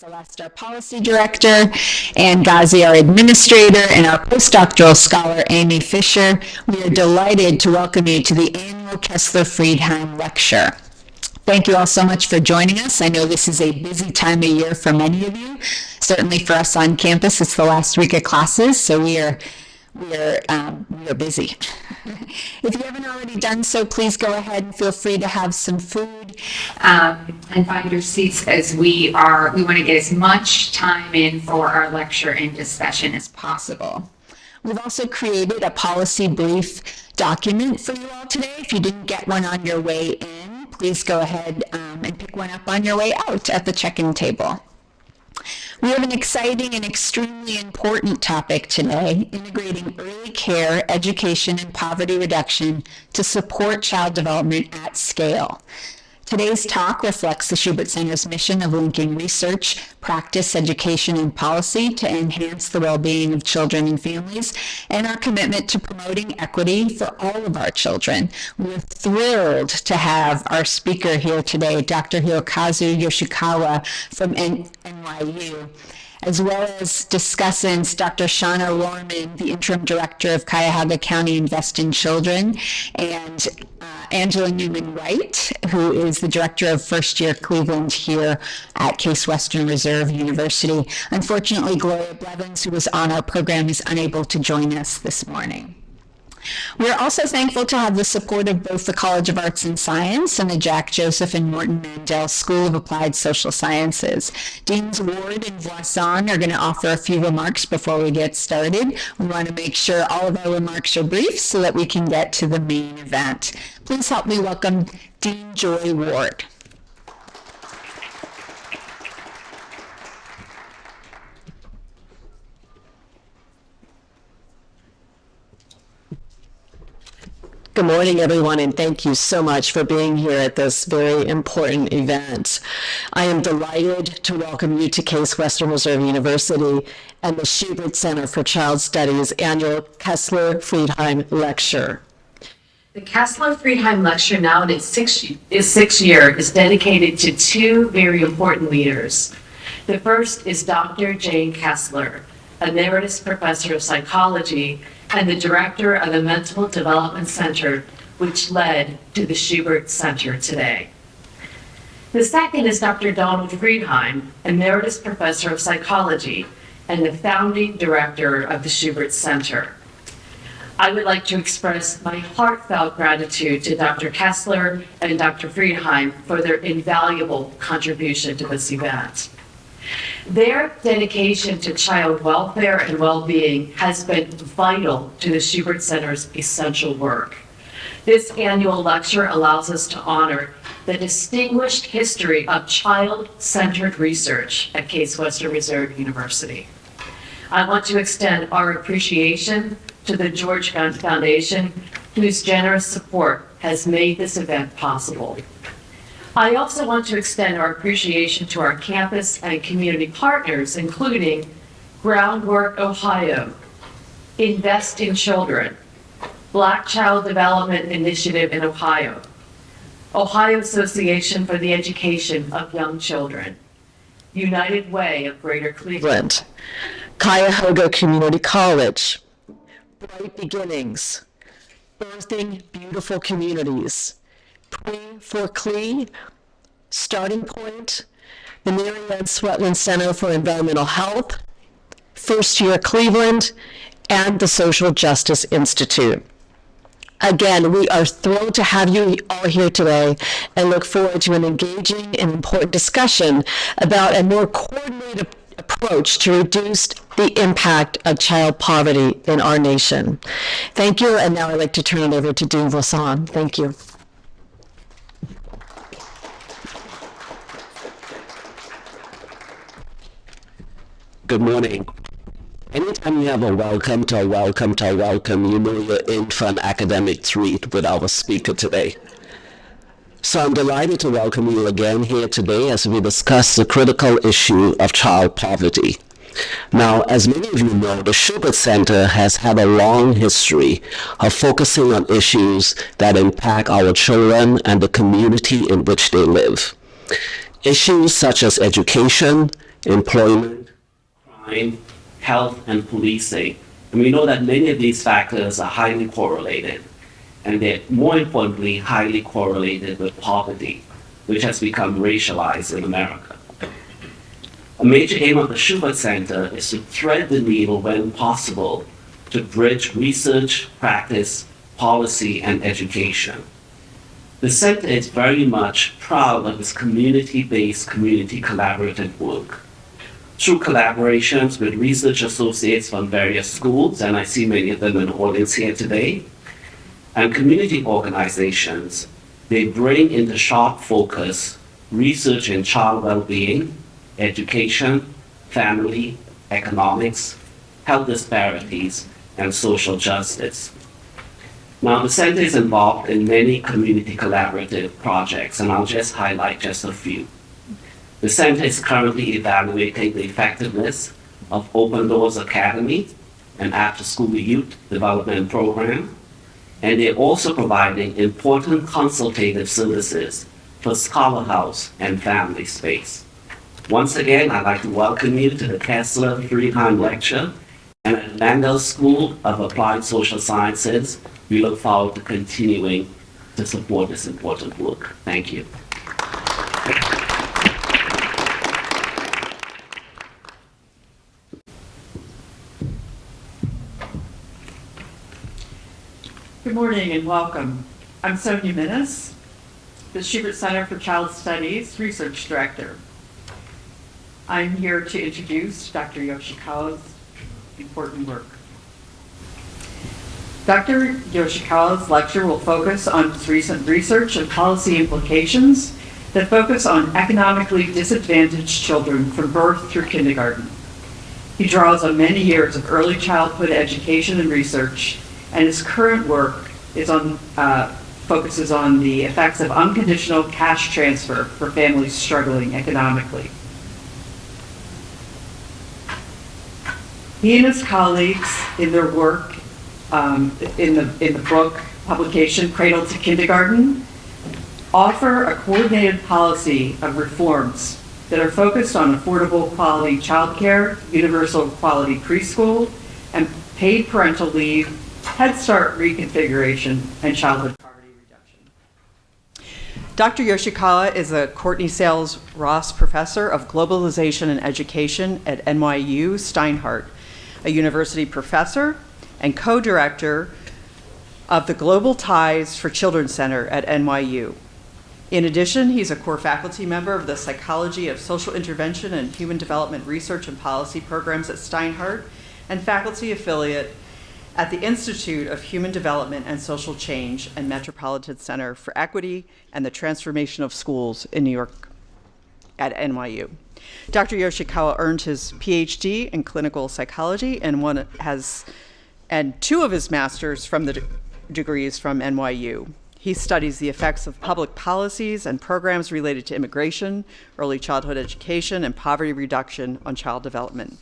Celeste, our policy director, and Ghazi, our administrator, and our postdoctoral scholar, Amy Fisher. We are delighted to welcome you to the annual Kessler Freedheim Lecture. Thank you all so much for joining us. I know this is a busy time of year for many of you. Certainly for us on campus, it's the last week of classes, so we are we're, um, we're busy. if you haven't already done so, please go ahead and feel free to have some food um, and find your seats as we are, we want to get as much time in for our lecture and discussion as possible. We've also created a policy brief document for you all today. If you didn't get one on your way in, please go ahead um, and pick one up on your way out at the check-in table. We have an exciting and extremely important topic today, integrating early care, education, and poverty reduction to support child development at scale. Today's talk reflects the Schubert Center's mission of linking research, practice, education, and policy to enhance the well-being of children and families, and our commitment to promoting equity for all of our children. We're thrilled to have our speaker here today, Dr. Hirokazu Yoshikawa from NYU as well as discussants Dr. Shauna Rohrman, the interim director of Cuyahoga County Invest in Children, and uh, Angela Newman Wright, who is the director of first year Cleveland here at Case Western Reserve University. Unfortunately, Gloria Blevins, who was on our program, is unable to join us this morning. We're also thankful to have the support of both the College of Arts and Science and the Jack Joseph and Morton Mandel School of Applied Social Sciences. Deans Ward and Voisin are going to offer a few remarks before we get started. We want to make sure all of our remarks are brief so that we can get to the main event. Please help me welcome Dean Joy Ward. Good morning, everyone, and thank you so much for being here at this very important event. I am delighted to welcome you to Case Western Reserve University and the Schubert Center for Child Studies annual Kessler Freedheim Lecture. The Kessler Freedheim Lecture, now in its sixth, its sixth year, is dedicated to two very important leaders. The first is Dr. Jane Kessler, emeritus professor of psychology and the director of the Mental Development Center, which led to the Schubert Center today. The second is Dr. Donald Freedheim, Emeritus Professor of Psychology and the founding director of the Schubert Center. I would like to express my heartfelt gratitude to Dr. Kessler and Dr. Freedheim for their invaluable contribution to this event. Their dedication to child welfare and well-being has been vital to the Schubert Center's essential work. This annual lecture allows us to honor the distinguished history of child-centered research at Case Western Reserve University. I want to extend our appreciation to the George Gund Foundation, whose generous support has made this event possible. I also want to extend our appreciation to our campus and community partners, including Groundwork Ohio, Invest in Children, Black Child Development Initiative in Ohio, Ohio Association for the Education of Young Children, United Way of Greater Cleveland, Cuyahoga Community College, Bright Beginnings, Birthing Beautiful Communities, Pre for CLE, Starting Point, the Mary Ann Swetland Center for Environmental Health, First Year Cleveland, and the Social Justice Institute. Again, we are thrilled to have you all here today and look forward to an engaging and important discussion about a more coordinated approach to reduce the impact of child poverty in our nation. Thank you, and now I'd like to turn it over to Dean Voisin. Thank you. Good morning. Anytime you have a welcome to a welcome to a welcome, you know you're in for an academic treat with our speaker today. So I'm delighted to welcome you again here today as we discuss the critical issue of child poverty. Now, as many of you know, the Schubert Center has had a long history of focusing on issues that impact our children and the community in which they live. Issues such as education, employment, crime, health, and policing. And we know that many of these factors are highly correlated, and they're more importantly highly correlated with poverty, which has become racialized in America. A major aim of the Schubert Center is to thread the needle when possible to bridge research, practice, policy, and education. The center is very much proud of its community-based, community collaborative work. Through collaborations with research associates from various schools, and I see many of them in the audience here today, and community organizations, they bring into sharp focus research in child well-being, education, family, economics, health disparities, and social justice. Now, the center is involved in many community collaborative projects, and I'll just highlight just a few. The center is currently evaluating the effectiveness of Open Doors Academy, an after-school youth development program, and they're also providing important consultative services for Scholar House and Family Space. Once again, I'd like to welcome you to the Kessler Freedheim Lecture and at Mandel School of Applied Social Sciences we look forward to continuing to support this important work. Thank you. Good morning and welcome. I'm Sonia Minnes, the Schubert Center for Child Studies Research Director. I'm here to introduce Dr. Yoshikawa's important work. Dr. Yoshikawa's lecture will focus on his recent research and policy implications that focus on economically disadvantaged children from birth through kindergarten. He draws on many years of early childhood education and research, and his current work is on, uh, focuses on the effects of unconditional cash transfer for families struggling economically. He and his colleagues in their work um, in, the, in the book publication Cradle to Kindergarten offer a coordinated policy of reforms that are focused on affordable quality childcare, universal quality preschool, and paid parental leave, Head Start reconfiguration, and childhood poverty reduction. Dr. Yoshikawa is a Courtney Sales Ross Professor of Globalization and Education at NYU Steinhardt, a university professor and co-director of the Global Ties for Children Center at NYU. In addition, he's a core faculty member of the Psychology of Social Intervention and Human Development Research and Policy programs at Steinhardt and faculty affiliate at the Institute of Human Development and Social Change and Metropolitan Center for Equity and the Transformation of Schools in New York at NYU. Dr. Yoshikawa earned his PhD in clinical psychology and one has and two of his masters from the de degrees from NYU. He studies the effects of public policies and programs related to immigration, early childhood education, and poverty reduction on child development.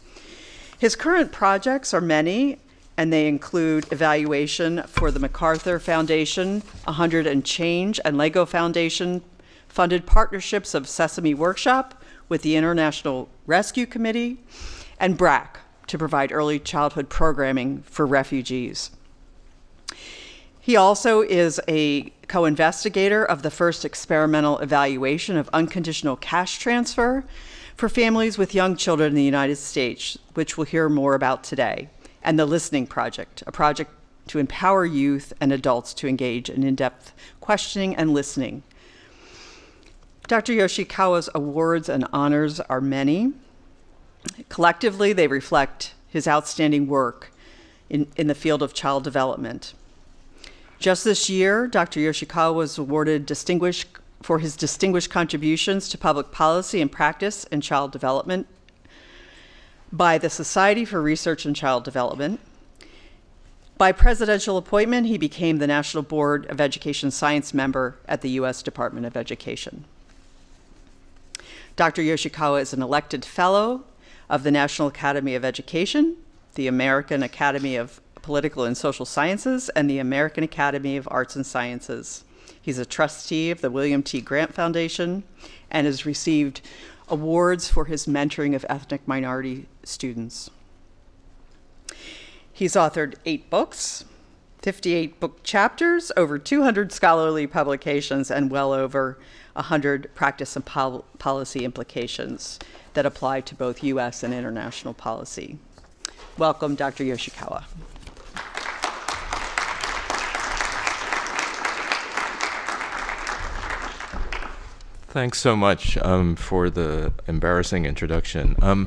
His current projects are many, and they include evaluation for the MacArthur Foundation, 100 and Change, and LEGO Foundation, funded partnerships of Sesame Workshop with the International Rescue Committee, and BRAC, to provide early childhood programming for refugees. He also is a co-investigator of the first experimental evaluation of unconditional cash transfer for families with young children in the United States, which we'll hear more about today, and the Listening Project, a project to empower youth and adults to engage in in-depth questioning and listening. Dr. Yoshikawa's awards and honors are many, Collectively, they reflect his outstanding work in, in the field of child development. Just this year, Dr. Yoshikawa was awarded distinguished for his distinguished contributions to public policy and practice in child development by the Society for Research in Child Development. By presidential appointment, he became the National Board of Education Science member at the U.S. Department of Education. Dr. Yoshikawa is an elected fellow of the National Academy of Education, the American Academy of Political and Social Sciences, and the American Academy of Arts and Sciences. He's a trustee of the William T. Grant Foundation and has received awards for his mentoring of ethnic minority students. He's authored eight books, 58 book chapters, over 200 scholarly publications, and well over 100 practice and pol- policy implications that apply to both U.S. and international policy. Welcome, Dr. Yoshikawa. Thanks so much um, for the embarrassing introduction. Um,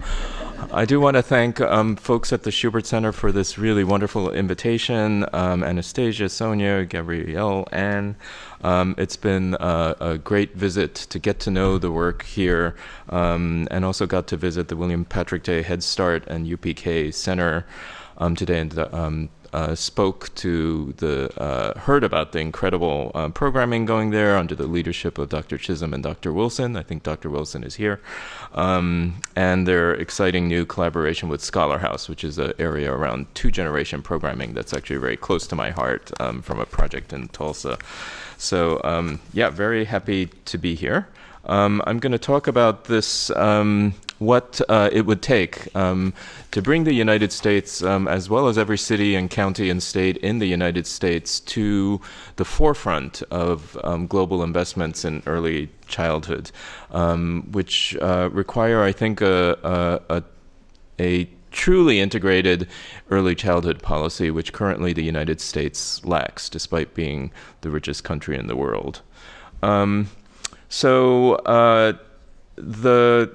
I do want to thank um, folks at the Schubert Center for this really wonderful invitation. Um, Anastasia, Sonia, Gabrielle, Anne. Um, it's been uh, a great visit to get to know the work here, um, and also got to visit the William Patrick Day Head Start and UPK Center today. And uh, spoke to the, uh, heard about the incredible uh, programming going there under the leadership of Dr. Chisholm and Dr. Wilson. I think Dr. Wilson is here. Um, and their exciting new collaboration with Scholar House, which is an area around two generation programming that's actually very close to my heart um, from a project in Tulsa. So, um, yeah, very happy to be here. Um, I'm going to talk about this um, what uh, it would take um, to bring the United States, um, as well as every city and county and state in the United States, to the forefront of um, global investments in early childhood, um, which uh, require, I think, a, a, a truly integrated early childhood policy, which currently the United States lacks, despite being the richest country in the world. Um, so uh, the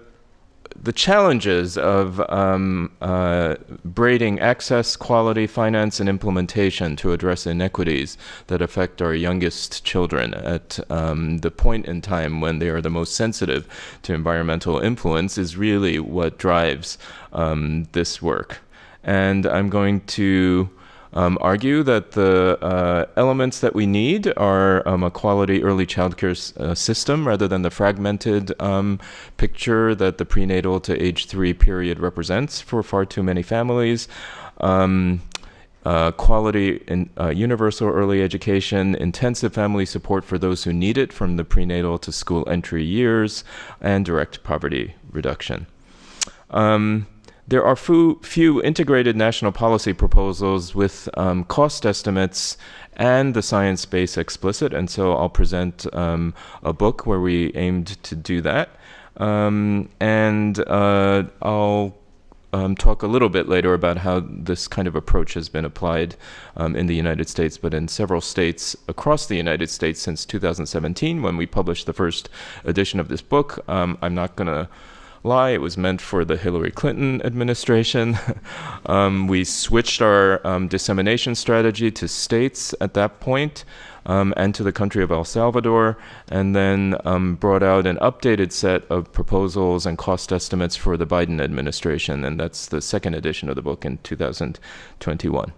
the challenges of um, uh, braiding access, quality, finance, and implementation to address inequities that affect our youngest children at um, the point in time when they are the most sensitive to environmental influence is really what drives um, this work. And I'm going to um, argue that the uh, elements that we need are um, a quality early childcare uh, system rather than the fragmented um, picture that the prenatal to age three period represents for far too many families. Um, uh, quality in uh, universal early education, intensive family support for those who need it from the prenatal to school entry years, and direct poverty reduction. Um, there are few, few integrated national policy proposals with um, cost estimates and the science base explicit, and so I'll present um, a book where we aimed to do that. Um, and uh, I'll um, talk a little bit later about how this kind of approach has been applied um, in the United States, but in several states across the United States since 2017 when we published the first edition of this book. Um, I'm not going to lie. It was meant for the Hillary Clinton administration. um, we switched our um, dissemination strategy to states at that point, um, and to the country of El Salvador, and then um, brought out an updated set of proposals and cost estimates for the Biden administration. And that's the second edition of the book in 2021.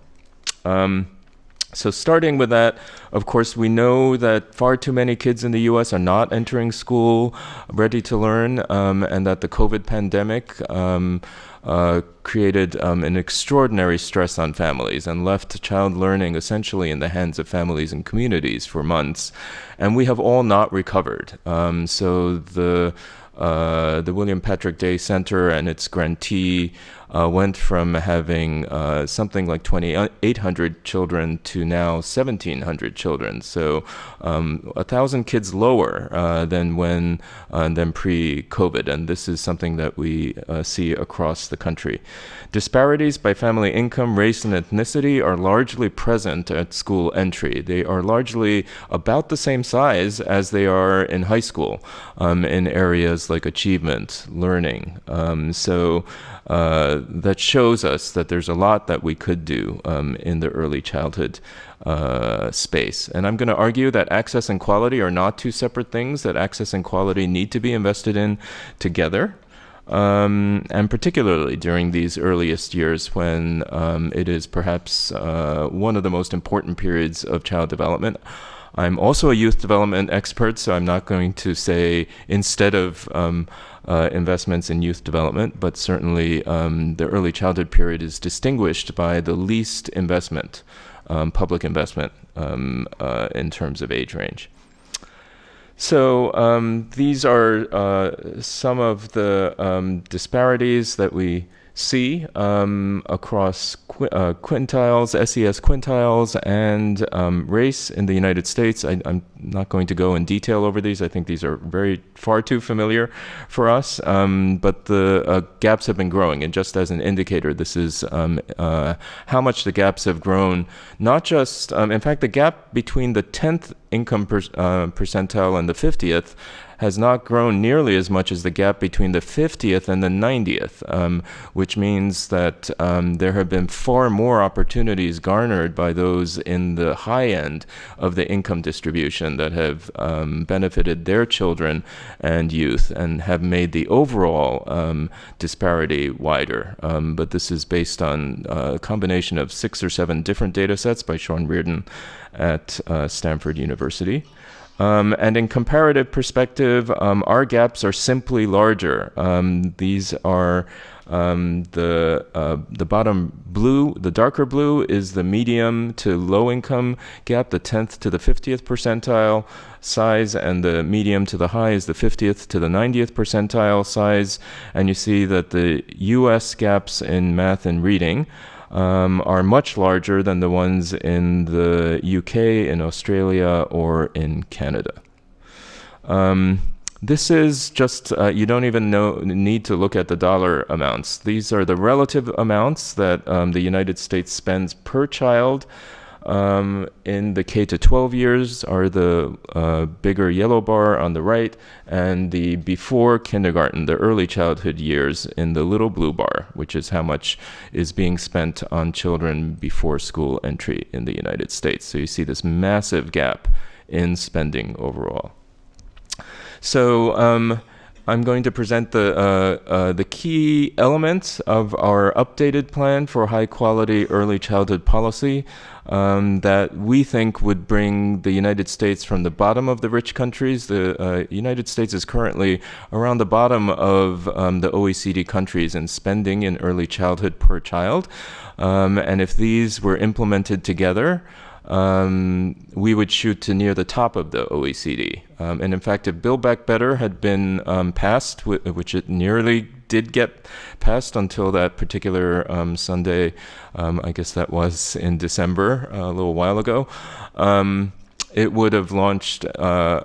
So, starting with that, of course, we know that far too many kids in the US are not entering school ready to learn, um, and that the COVID pandemic um, uh, created um, an extraordinary stress on families and left child learning essentially in the hands of families and communities for months. And we have all not recovered. Um, so, the uh, the William Patrick Day Center and its grantee uh, went from having uh, something like 2,800 children to now 1,700 children. So um, a thousand kids lower uh, than when uh, than pre-COVID, and this is something that we uh, see across the country. Disparities by family income, race, and ethnicity are largely present at school entry. They are largely about the same size as they are in high school um, in areas like achievement, learning. Um, so uh, that shows us that there's a lot that we could do um, in the early childhood uh, space. And I'm going to argue that access and quality are not two separate things, that access and quality need to be invested in together. Um, and particularly during these earliest years when um, it is perhaps uh, one of the most important periods of child development. I'm also a youth development expert, so I'm not going to say instead of um, uh, investments in youth development, but certainly um, the early childhood period is distinguished by the least investment, um, public investment um, uh, in terms of age range. So um, these are uh, some of the um, disparities that we see um, across qu- uh, quintiles, SES quintiles, and um, race in the United States. I, am not going to go in detail over these. I think these are very far too familiar for us. Um, but the uh, gaps have been growing, and just as an indicator, this is um, uh, how much the gaps have grown. Not just, um, in fact, the gap between the 10th income per, uh, percentile and the 50th has not grown nearly as much as the gap between the 50th and the 90th, um, which means that um, there have been far more opportunities garnered by those in the high end of the income distribution that have um, benefited their children and youth and have made the overall um, disparity wider. Um, but this is based on uh, a combination of six or seven different data sets by Sean Reardon at uh, Stanford University. Um, and in comparative perspective, um, our gaps are simply larger. Um, these are um, the uh, the bottom blue, the darker blue is the medium to low income gap, the 10th to the 50th percentile size, and the medium to the high is the 50th to the 90th percentile size. And you see that the U.S. gaps in math and reading um, are much larger than the ones in the UK, in Australia, or in Canada. Um, this is just, uh, you don't even know, need to look at the dollar amounts. These are the relative amounts that um, the United States spends per child um, in the K to 12 years are the uh, bigger yellow bar on the right, and the before kindergarten, the early childhood years, in the little blue bar, which is how much is being spent on children before school entry in the United States. So you see this massive gap in spending overall. So um, I'm going to present the, uh, uh, the key elements of our updated plan for high quality early childhood policy um, that we think would bring the United States from the bottom of the rich countries. The uh, United States is currently around the bottom of um, the OECD countries in spending in early childhood per child. Um, and if these were implemented together, um, we would shoot to near the top of the OECD. Um, and in fact, if Build Back Better had been um, passed, which it nearly did get passed until that particular um, Sunday, um, I guess that was in December, uh, a little while ago, um, it would have launched uh,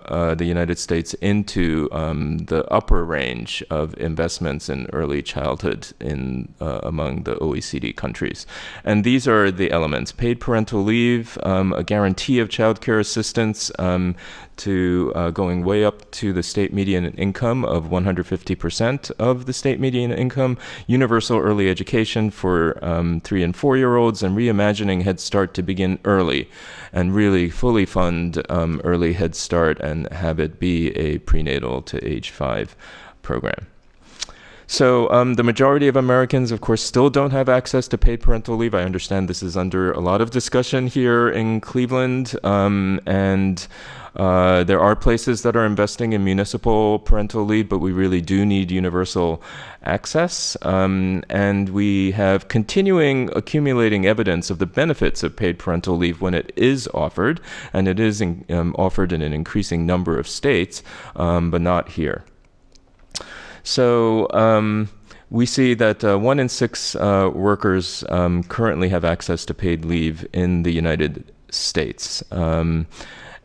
uh, the United States into um, the upper range of investments in early childhood in uh, among the OECD countries. And these are the elements: paid parental leave, um, a guarantee of child care assistance, um, to uh, going way up to the state median income of 150% of the state median income, universal early education for um, three and four year olds, and reimagining Head Start to begin early and really fully fund um, early Head Start and have it be a prenatal to age five program. So um, the majority of Americans, of course, still don't have access to paid parental leave. I understand this is under a lot of discussion here in Cleveland, um, and uh, there are places that are investing in municipal parental leave, but we really do need universal access. Um, and we have continuing accumulating evidence of the benefits of paid parental leave when it is offered, and it is in, um, offered in an increasing number of states, um, but not here. So, um, we see that uh, one in six uh, workers um, currently have access to paid leave in the United States. Um,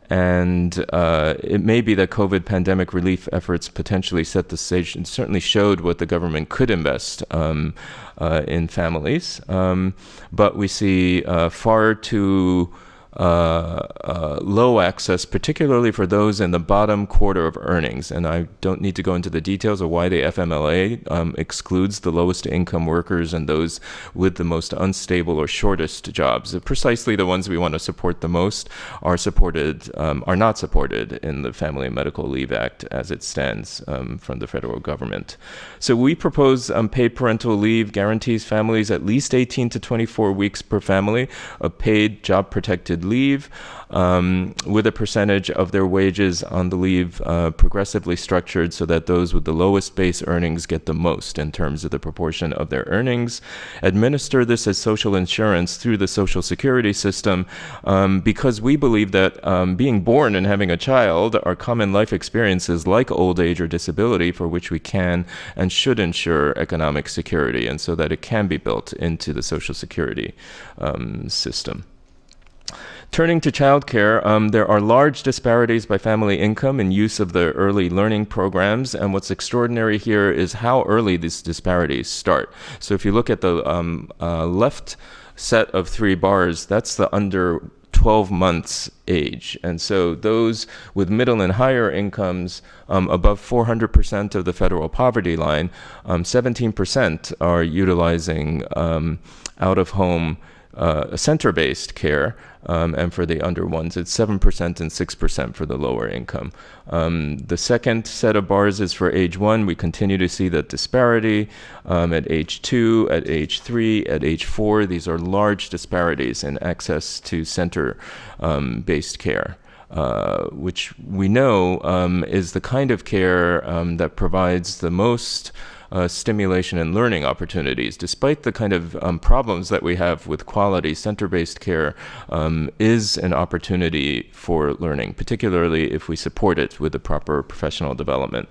and uh, it may be that COVID pandemic relief efforts potentially set the stage and certainly showed what the government could invest um, uh, in families. Um, but we see uh, far too uh, uh, low access, particularly for those in the bottom quarter of earnings. And I don't need to go into the details of why the FMLA um, excludes the lowest income workers and those with the most unstable or shortest jobs. Precisely the ones we want to support the most are supported, um, are not supported in the Family and Medical Leave Act as it stands um, from the federal government. So we propose um, paid parental leave guarantees families at least 18 to 24 weeks per family of paid job protected leave, um, with a percentage of their wages on the leave uh, progressively structured so that those with the lowest base earnings get the most in terms of the proportion of their earnings. Administer this as social insurance through the Social Security system um, because we believe that um, being born and having a child are common life experiences like old age or disability for which we can and should ensure economic security and so that it can be built into the Social Security um, system. Turning to childcare, um, there are large disparities by family income and use of the early learning programs. And what's extraordinary here is how early these disparities start. So if you look at the um, uh, left set of three bars, that's the under 12 months age. And so those with middle and higher incomes um, above 400% of the federal poverty line, 17% um, are utilizing um, out of home uh, center based care. Um, and for the under ones, it's 7% and 6% for the lower income. Um, the second set of bars is for age one. We continue to see that disparity um, at age two, at age three, at age four. These are large disparities in access to center um, based care. Uh, which we know um, is the kind of care um, that provides the most uh, stimulation and learning opportunities. Despite the kind of um, problems that we have with quality, center-based care um, is an opportunity for learning, particularly if we support it with the proper professional development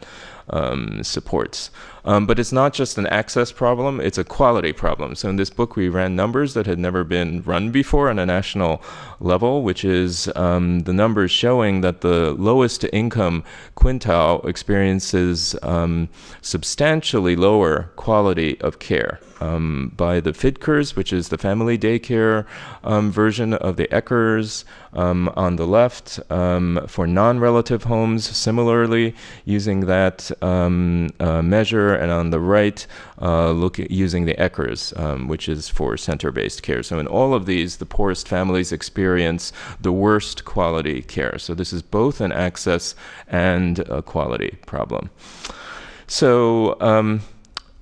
um, supports. Um, but it's not just an access problem, it's a quality problem. So in this book, we ran numbers that had never been run before on a national level, which is um, the numbers showing that the lowest income quintile experiences um, substantially lower quality of care um, by the FDCRS, which is the family daycare um, version of the ECERS um, on the left. Um, for non-relative homes, similarly, using that um, uh, measure, and on the right, uh, look using the um, which is for center-based care. So in all of these, the poorest families experience the worst quality care. So this is both an access and a quality problem. So um,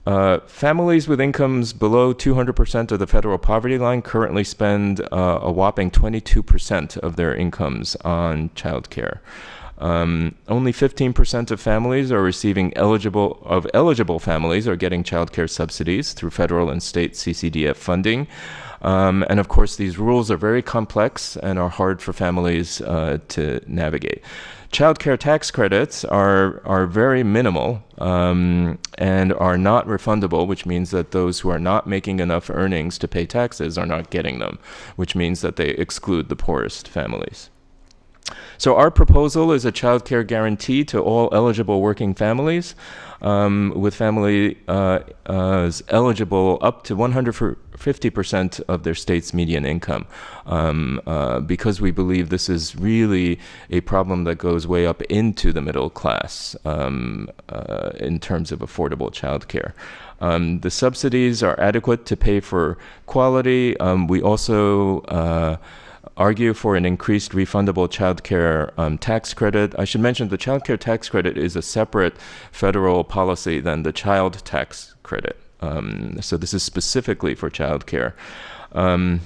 uh, families with incomes below 200% of the federal poverty line currently spend uh, a whopping 22% of their incomes on childcare. Um, only 15% of families are receiving eligible of eligible families are getting childcare subsidies through federal and state CCDF funding. Um, and of course, these rules are very complex and are hard for families uh, to navigate. Child care tax credits are, are very minimal um, and are not refundable, which means that those who are not making enough earnings to pay taxes are not getting them, which means that they exclude the poorest families. So our proposal is a child care guarantee to all eligible working families um, with family uh, eligible up to 150% of their state's median income um, uh, because we believe this is really a problem that goes way up into the middle class um, uh, in terms of affordable child care. Um, the subsidies are adequate to pay for quality. Um, we also uh, argue for an increased refundable child care um, tax credit. I should mention the child care tax credit is a separate federal policy than the child tax credit. Um, so this is specifically for child care. Um,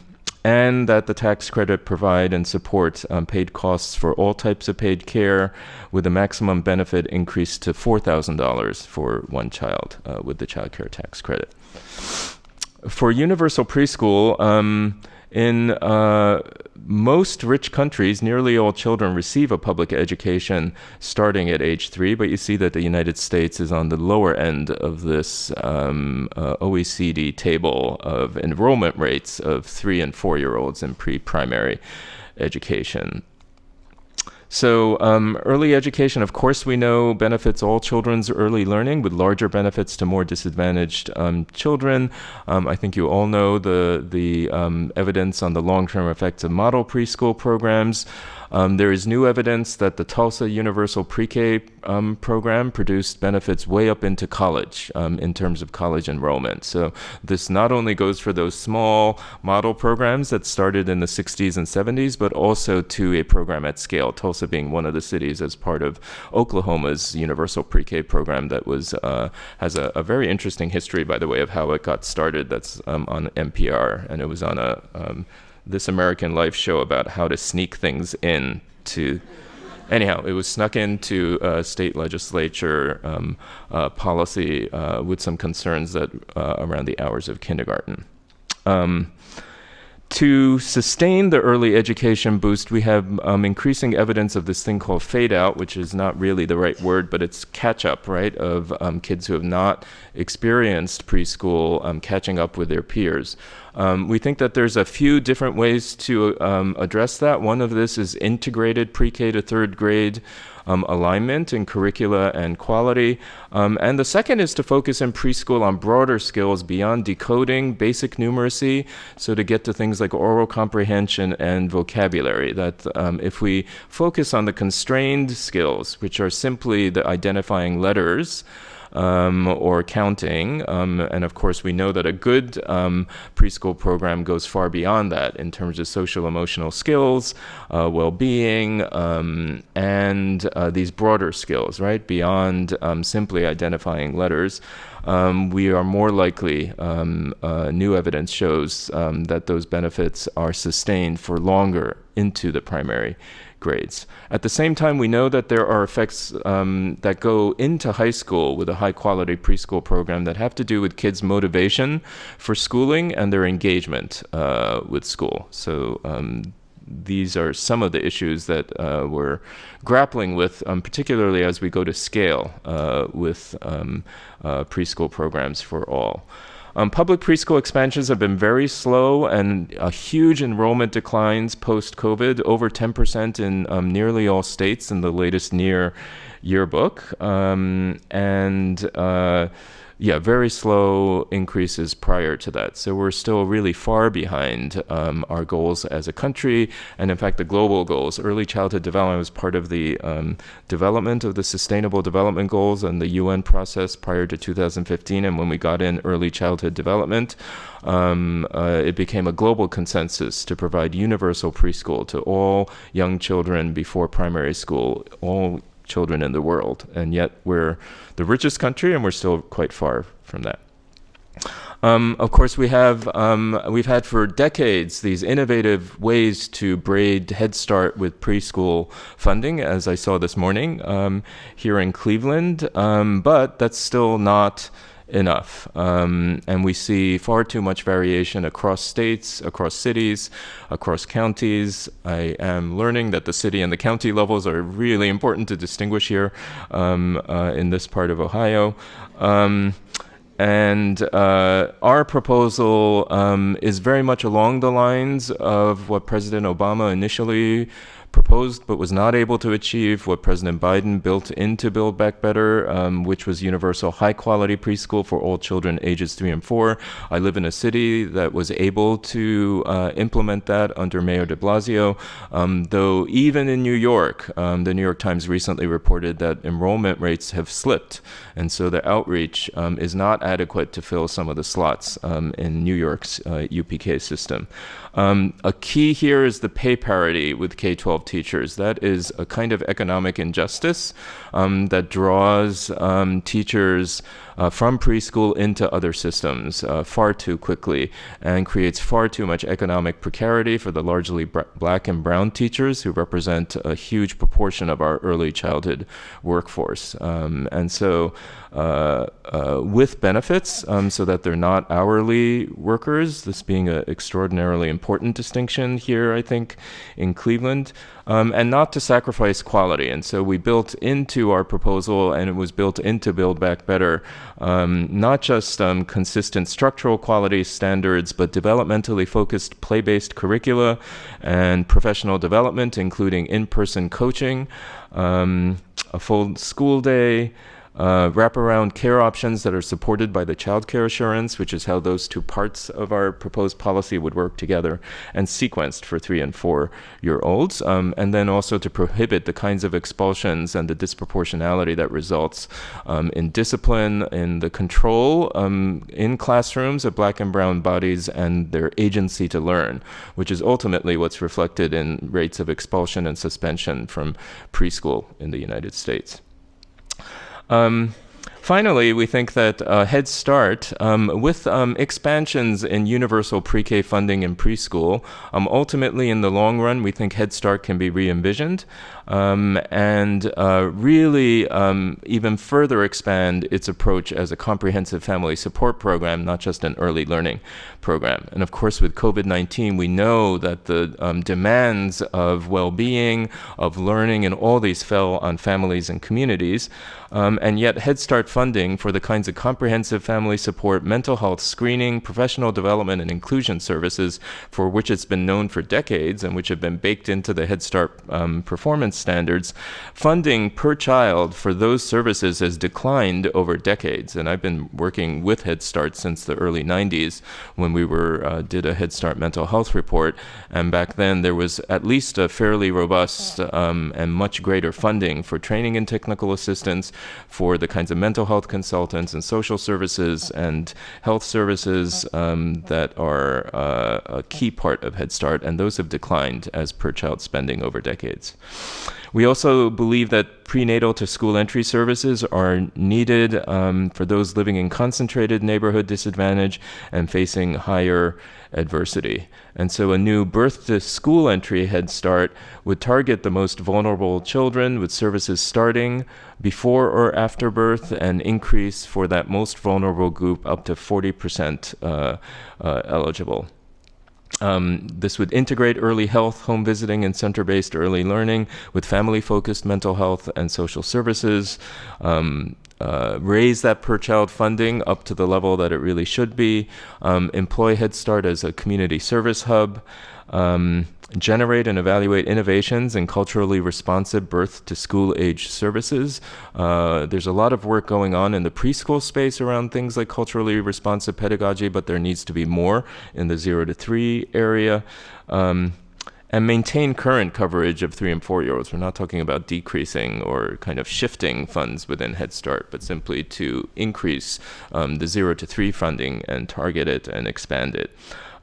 and that the tax credit provide and support um, paid costs for all types of paid care with a maximum benefit increased to $4,000 for one child uh, with the child care tax credit. For universal preschool, um, in uh, most rich countries, nearly all children receive a public education starting at age three, but you see that the United States is on the lower end of this um, uh, OECD table of enrollment rates of three and four year olds in pre primary education. So um, early education, of course, we know benefits all children's early learning with larger benefits to more disadvantaged um, children. Um, I think you all know the, the um, evidence on the long-term effects of model preschool programs. Um, there is new evidence that the Tulsa Universal Pre-K um, program produced benefits way up into college um, in terms of college enrollment. So this not only goes for those small model programs that started in the 60s and 70s, but also to a program at scale. Tulsa being one of the cities as part of Oklahoma's Universal Pre-K program that was uh, has a, a, very interesting history, by the way, of how it got started. That's um, on NPR, and it was on a um, This American Life show about how to sneak things in to anyhow, it was snuck into uh, state legislature um, uh, policy uh, with some concerns that uh, around the hours of kindergarten. Um, to sustain the early education boost, we have um, increasing evidence of this thing called fade out, which is not really the right word, but it's catch up, right, of um, kids who have not experienced preschool um, catching up with their peers. Um, we think that there's a few different ways to um, address that. One of this is integrated pre-K to third grade um, alignment in curricula and quality. Um, and the second is to focus in preschool on broader skills beyond decoding, basic numeracy, so to get to things like oral comprehension and vocabulary. That um, if we focus on the constrained skills, which are simply the identifying letters, um, or counting. Um, and of course, we know that a good um, preschool program goes far beyond that in terms of social emotional skills, uh, well being, um, and uh, these broader skills, right? Beyond um, simply identifying letters. Um, we are more likely, um, uh, new evidence shows um, that those benefits are sustained for longer into the primary grades. At the same time, we know that there are effects um, that go into high school with a high quality preschool program that have to do with kids' motivation for schooling and their engagement uh, with school. So um, these are some of the issues that uh, we're grappling with, um, particularly as we go to scale uh, with um, uh, preschool programs for all. Um, public preschool expansions have been very slow and a huge enrollment declines post COVID, over 10% in um, nearly all states in the latest NIEER yearbook. Um, and uh, yeah, very slow increases prior to that. So we're still really far behind um, our goals as a country, and in fact, the global goals. Early childhood development was part of the um, development of the Sustainable Development Goals and the UN process prior to 2015. And when we got in early childhood development, um, uh, it became a global consensus to provide universal preschool to all young children before primary school, all children in the world. And yet we're the richest country and we're still quite far from that. Um, of course, we have um, we've had for decades these innovative ways to braid Head Start with preschool funding, as I saw this morning um, here in Cleveland. Um, but that's still not enough. Um, and we see far too much variation across states, across cities, across counties. I am learning that the city and the county levels are really important to distinguish here um, uh, in this part of Ohio. Um, and uh, our proposal um, is very much along the lines of what President Obama initially proposed but was not able to achieve what President Biden built into Build Back Better, um, which was universal high quality preschool for all children ages three and four. I live in a city that was able to uh, implement that under Mayor de Blasio, um, though even in New York, um, the New York Times recently reported that enrollment rates have slipped. And so the outreach um, is not adequate to fill some of the slots um, in New York's uh, UPK system. Um, a key here is the pay parity with K 12 teachers. That is a kind of economic injustice um, that draws um, teachers uh, from preschool into other systems uh, far too quickly and creates far too much economic precarity for the largely black and brown teachers who represent a huge proportion of our early childhood workforce. Um, and so uh, uh, with benefits um, so that they're not hourly workers, this being an extraordinarily important distinction here, I think, in Cleveland, um, and not to sacrifice quality. And so we built into our proposal, and it was built into Build Back Better, um, not just um, consistent structural quality standards, but developmentally focused play based curricula and professional development, including in person coaching, um, a full school day uh, wraparound care options that are supported by the child care assurance, which is how those two parts of our proposed policy would work together, and sequenced for three and four year olds, um, and then also to prohibit the kinds of expulsions and the disproportionality that results um, in discipline, in the control um, in classrooms of black and brown bodies and their agency to learn, which is ultimately what's reflected in rates of expulsion and suspension from preschool in the United States. Um, finally, we think that uh, Head Start, um, with um, expansions in universal pre-K funding in preschool, um, ultimately in the long run, we think Head Start can be re-envisioned um, and uh, really um, even further expand its approach as a comprehensive family support program, not just an early learning program. And of course, with COVID-19, we know that the um, demands of well-being, of learning, and all these fell on families and communities. Um, and yet Head Start funding for the kinds of comprehensive family support, mental health screening, professional development, and inclusion services for which it's been known for decades and which have been baked into the Head Start um, performance standards, funding per child for those services has declined over decades. And I've been working with Head Start since the early 90s when we were uh, did a Head Start mental health report. And back then there was at least a fairly robust um, and much greater funding for training and technical assistance, for the kinds of mental health consultants and social services and health services um, that are uh, a key part of Head Start, and those have declined as per child spending over decades. We also believe that prenatal to school entry services are needed um, for those living in concentrated neighborhood disadvantage and facing higher adversity. And so a new birth to school entry Head Start would target the most vulnerable children with services starting before or after birth and increase for that most vulnerable group up to 40% uh, uh, eligible. Um, this would integrate early health, home visiting, and center-based early learning with family-focused mental health and social services. Um, uh, raise that per child funding up to the level that it really should be. Um, employ Head Start as a community service hub. Um, generate and evaluate innovations in culturally responsive birth to school age services. Uh, there's a lot of work going on in the preschool space around things like culturally responsive pedagogy, but there needs to be more in the zero to three area. Um, and maintain current coverage of three and four year olds. We're not talking about decreasing or kind of shifting funds within Head Start, but simply to increase um, the zero to three funding and target it and expand it.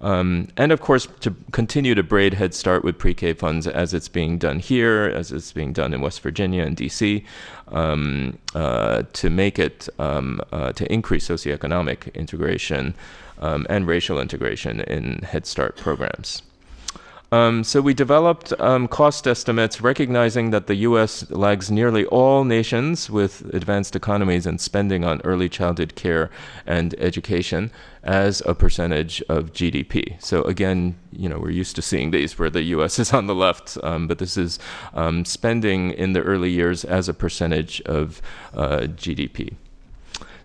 Um, and of course, to continue to braid Head Start with pre-K funds as it's being done here, as it's being done in West Virginia and DC, um, uh, to make it, um, uh, to increase socioeconomic integration um, and racial integration in Head Start programs. Um, so we developed um, cost estimates recognizing that the US lags nearly all nations with advanced economies in spending on early childhood care and education as a percentage of GDP. So again, you know, we're used to seeing these where the US is on the left, um, but this is um, spending in the early years as a percentage of uh, GDP.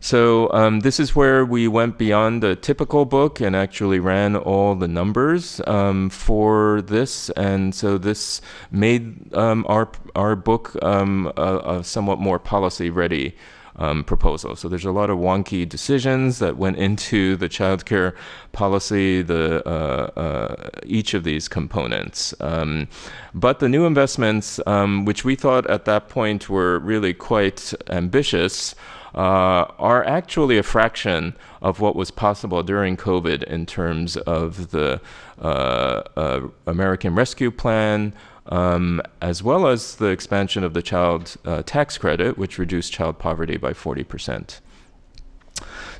So um, this is where we went beyond the typical book and actually ran all the numbers um, for this. And so this made um, our, our book um, a, a, somewhat more policy ready um, proposal. So there's a lot of wonky decisions that went into the childcare policy, the uh, uh, each of these components. Um, but the new investments, which we thought at that point were really quite ambitious, are actually a fraction of what was possible during COVID in terms of the uh, uh, American Rescue Plan, um, as well as the expansion of the child uh, tax credit, which reduced child poverty by 40 percent.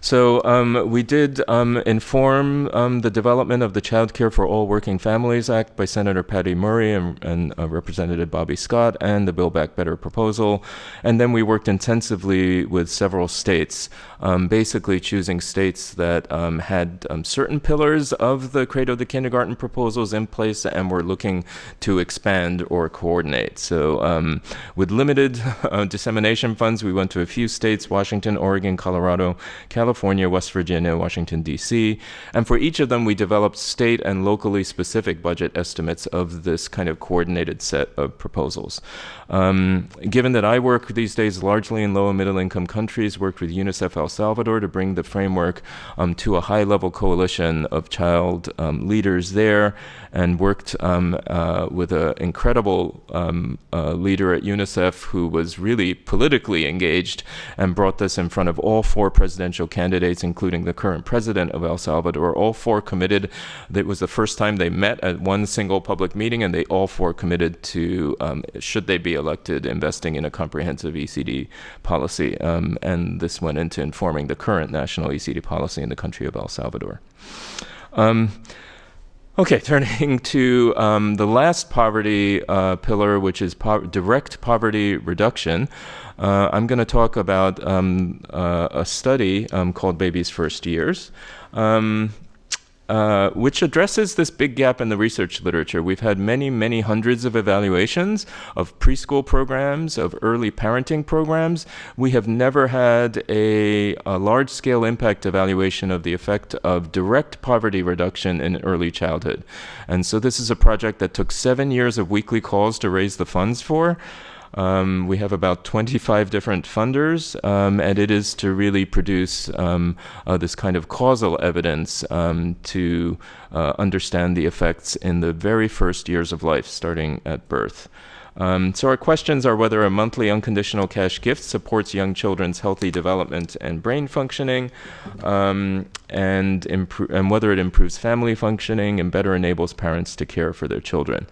So um, we did um, inform um, the development of the Child Care for All Working Families Act by Senator Patty Murray and, and uh, Representative Bobby Scott and the Build Back Better proposal. And then we worked intensively with several states, um, basically choosing states that um, had um, certain pillars of the Cradle to Kindergarten proposals in place and were looking to expand or coordinate. So with limited uh, dissemination funds, we went to a few states, Washington, Oregon, Colorado, California, California, West Virginia, Washington, D.C. And for each of them, we developed state and locally specific budget estimates of this kind of coordinated set of proposals. Um, given that I work these days largely in low and middle income countries, worked with UNICEF El Salvador to bring the framework um, to a high level coalition of child um, leaders there, and worked um, uh, with an incredible um, uh, leader at UNICEF who was really politically engaged and brought this in front of all four presidential candidates including the current president of El Salvador. All four committed. It was the first time they met at one single public meeting, and they all four committed to, um, should they be elected, investing in a comprehensive ECD policy. Um, and this went into informing the current national ECD policy in the country of El Salvador. Um, Okay, turning to um, the last poverty uh, pillar, which is po direct poverty reduction. Uh, I'm going to talk about um, uh, a study um, called Baby's First Years. Uh, which addresses this big gap in the research literature. We've had many, many hundreds of evaluations of preschool programs, of early parenting programs. We have never had a, a large scale impact evaluation of the effect of direct poverty reduction in early childhood. And so this is a project that took seven years of weekly calls to raise the funds for. Um, we have about 25 different funders, um, and it is to really produce um, uh, this kind of causal evidence um, to uh, understand the effects in the very first years of life, starting at birth. Um, so our questions are whether a monthly unconditional cash gift supports young children's healthy development and brain functioning, um, and, and whether it improves family functioning and better enables parents to care for their children.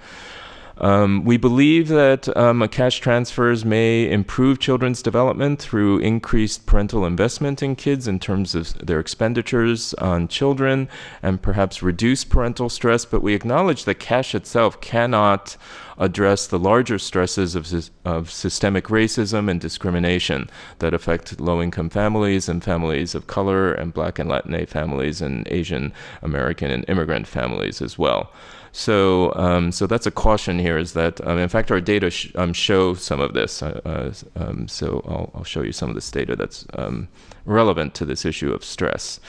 Um, we believe that um, cash transfers may improve children's development through increased parental investment in kids in terms of their expenditures on children and perhaps reduce parental stress, but we acknowledge that cash itself cannot address the larger stresses of, of systemic racism and discrimination that affect low-income families and families of color and black and Latina families and Asian American and immigrant families as well. So, um, so that's a caution here is that, um, in fact, our data sh um, show some of this. Uh, uh, um, so I'll, I'll, show you some of this data that's um, relevant to this issue of stress.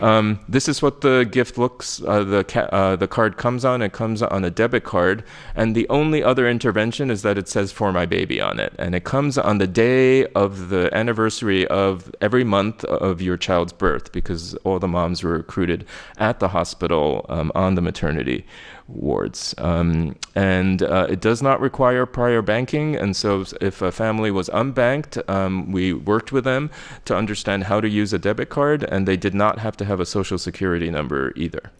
Um, this is what the gift looks, uh, the, uh, the card comes on. It comes on a debit card. And the only other intervention is that it says for my baby on it. And it comes on the day of the anniversary of every month of your child's birth because all the moms were recruited at the hospital on the maternity wards. Um, and uh, it does not require prior banking. And so if a family was unbanked, um, we worked with them to understand how to use a debit card, and they did not have to have a social security number either.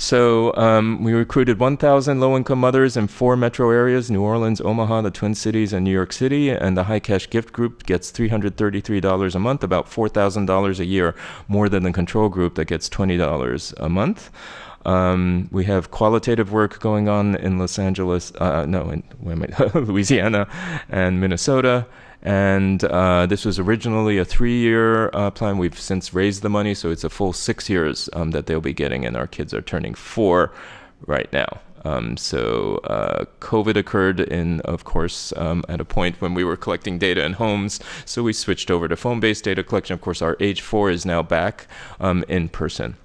So um, we recruited 1,000 low-income mothers in four metro areas, New Orleans, Omaha, the Twin Cities, and New York City. And the High Cash Gift Group gets $333 a month, about $4,000 a year, more than the control group that gets $20 a month. Um, we have qualitative work going on in Los Angeles, uh, no, in Louisiana and Minnesota. And uh, this was originally a three-year uh, plan. We've since raised the money, so it's a full six years um, that they'll be getting, and our kids are turning four right now. Um, so uh, COVID occurred in, of course, um, at a point when we were collecting data in homes. So we switched over to phone-based data collection. Of course, our age four is now back um, in person.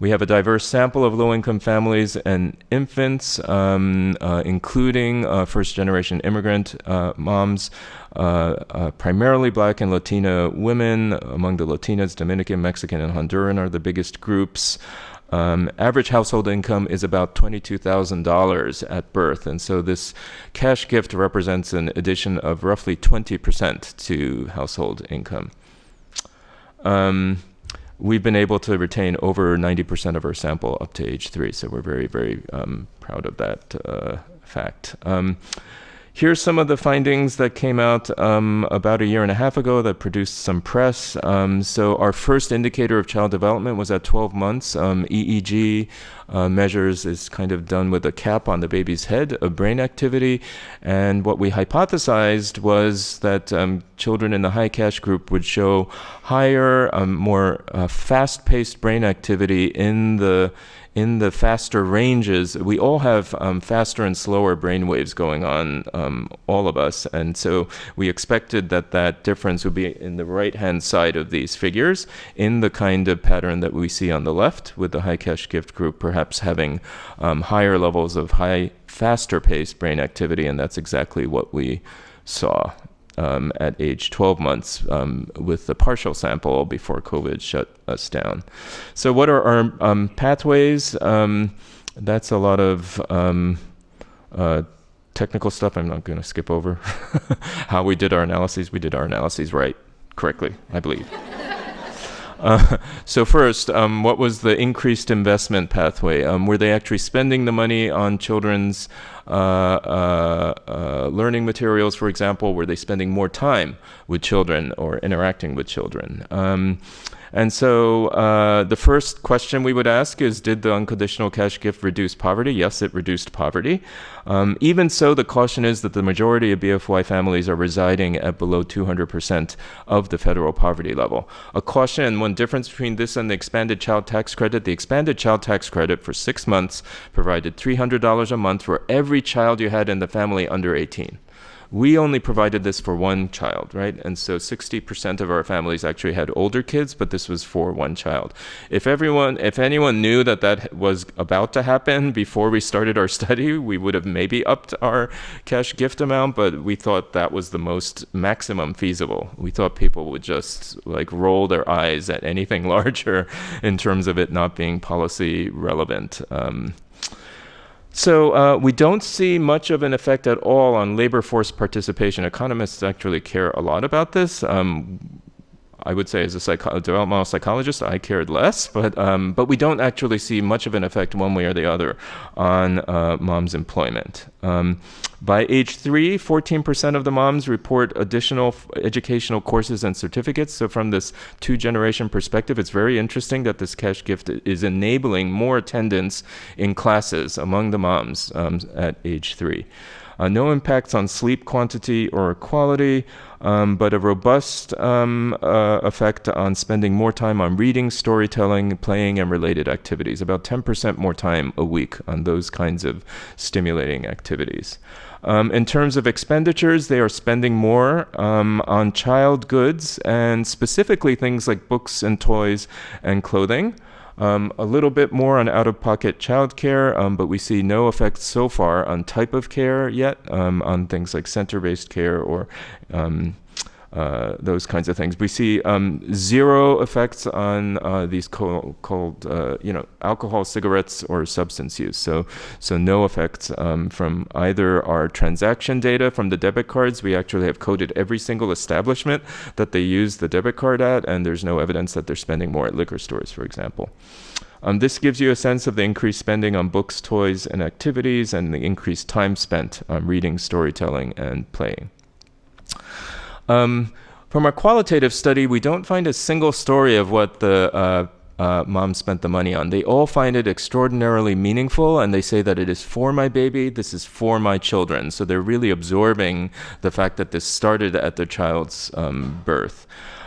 We have a diverse sample of low-income families and infants, um, uh, including uh, first-generation immigrant uh, moms, uh, uh, primarily black and Latina women. Among the Latinas, Dominican, Mexican, and Honduran are the biggest groups. Um, average household income is about $22,000 at birth. And so this cash gift represents an addition of roughly 20% to household income. Um, we've been able to retain over 90% of our sample up to age three. So we're very, very um, proud of that uh, fact. Um, Here's some of the findings that came out um, about a year and a half ago that produced some press. Um, so our first indicator of child development was at 12 months. Um, EEG uh, measures is kind of done with a cap on the baby's head of brain activity. And what we hypothesized was that um, children in the high cash group would show higher, um, more uh, fast-paced brain activity in the in the faster ranges, we all have um, faster and slower brain waves going on, um, all of us. And so we expected that that difference would be in the right-hand side of these figures in the kind of pattern that we see on the left with the high cash gift group perhaps having um, higher levels of high, faster paced brain activity. And that's exactly what we saw um, at age 12 months um, with the partial sample before COVID shut us down. So what are our um, pathways? Um, that's a lot of um, uh, technical stuff I'm not going to skip over. How we did our analyses, we did our analyses right correctly, I believe. So first, um, what was the increased investment pathway? Um, were they actually spending the money on children's uh, uh, uh, learning materials, for example? Were they spending more time with children or interacting with children? Um, and so uh, the first question we would ask is Did the unconditional cash gift reduce poverty? Yes, it reduced poverty. Um, even so, the caution is that the majority of BFY families are residing at below 200% of the federal poverty level. A caution, and one difference between this and the expanded child tax credit the expanded child tax credit for six months provided $300 a month for every child you had in the family under 18. We only provided this for one child, right? And so 60% of our families actually had older kids, but this was for one child. If everyone, if anyone knew that that was about to happen before we started our study, we would have maybe upped our cash gift amount, but we thought that was the most maximum feasible. We thought people would just like roll their eyes at anything larger in terms of it not being policy relevant. Um, so uh, we don't see much of an effect at all on labor force participation. Economists actually care a lot about this. Um, I would say as a psycho- developmental psychologist, I cared less, but um, but we don't actually see much of an effect one way or the other on uh, mom's employment. Um, by age three, 14% of the moms report additional educational courses and certificates. So from this two-generation perspective, it's very interesting that this cash gift is enabling more attendance in classes among the moms um, at age three. Uh, no impacts on sleep quantity or quality, um, but a robust um, uh, effect on spending more time on reading, storytelling, playing, and related activities. About 10% more time a week on those kinds of stimulating activities. Um, in terms of expenditures, they are spending more um, on child goods and specifically things like books and toys and clothing. Um, a little bit more on out-of-pocket childcare, um, but we see no effects so far on type of care yet, um, on things like center-based care or um, uh, those kinds of things. We see um, zero effects on uh, these co- called, uh, you know, alcohol, cigarettes, or substance use. So, so no effects um, from either our transaction data from the debit cards. We actually have coded every single establishment that they use the debit card at, and there's no evidence that they're spending more at liquor stores, for example. Um, this gives you a sense of the increased spending on books, toys, and activities, and the increased time spent on reading, storytelling, and playing. Um, from our qualitative study, we don't find a single story of what the uh, uh, mom spent the money on. They all find it extraordinarily meaningful, and they say that it is for my baby, this is for my children. So they're really absorbing the fact that this started at their child's um, birth.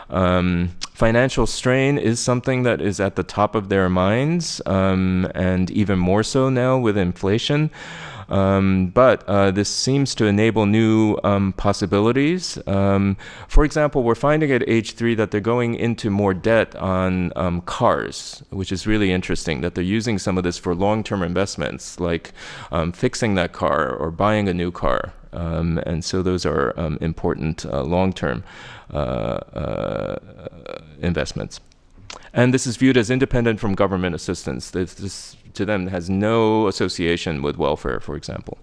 Um, financial strain is something that is at the top of their minds, um, and even more so now with inflation. Um, but uh, this seems to enable new um, possibilities. Um, for example, we're finding at age three that they're going into more debt on um, cars, which is really interesting, that they're using some of this for long term investments, like um, fixing that car or buying a new car. Um, and so those are important uh, long term uh, uh, investments. And this is viewed as independent from government assistance. This, this to them has no association with welfare, for example.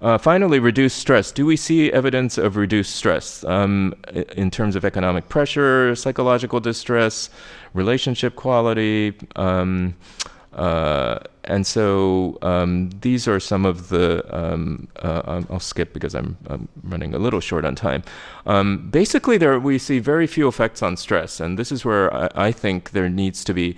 Uh, finally, reduced stress. Do we see evidence of reduced stress um, in terms of economic pressure, psychological distress, relationship quality? Um, uh, and so um, these are some of the, um, uh, I'll skip because I'm, I'm, running a little short on time. Um, basically, there we see very few effects on stress, and this is where I, I think there needs to be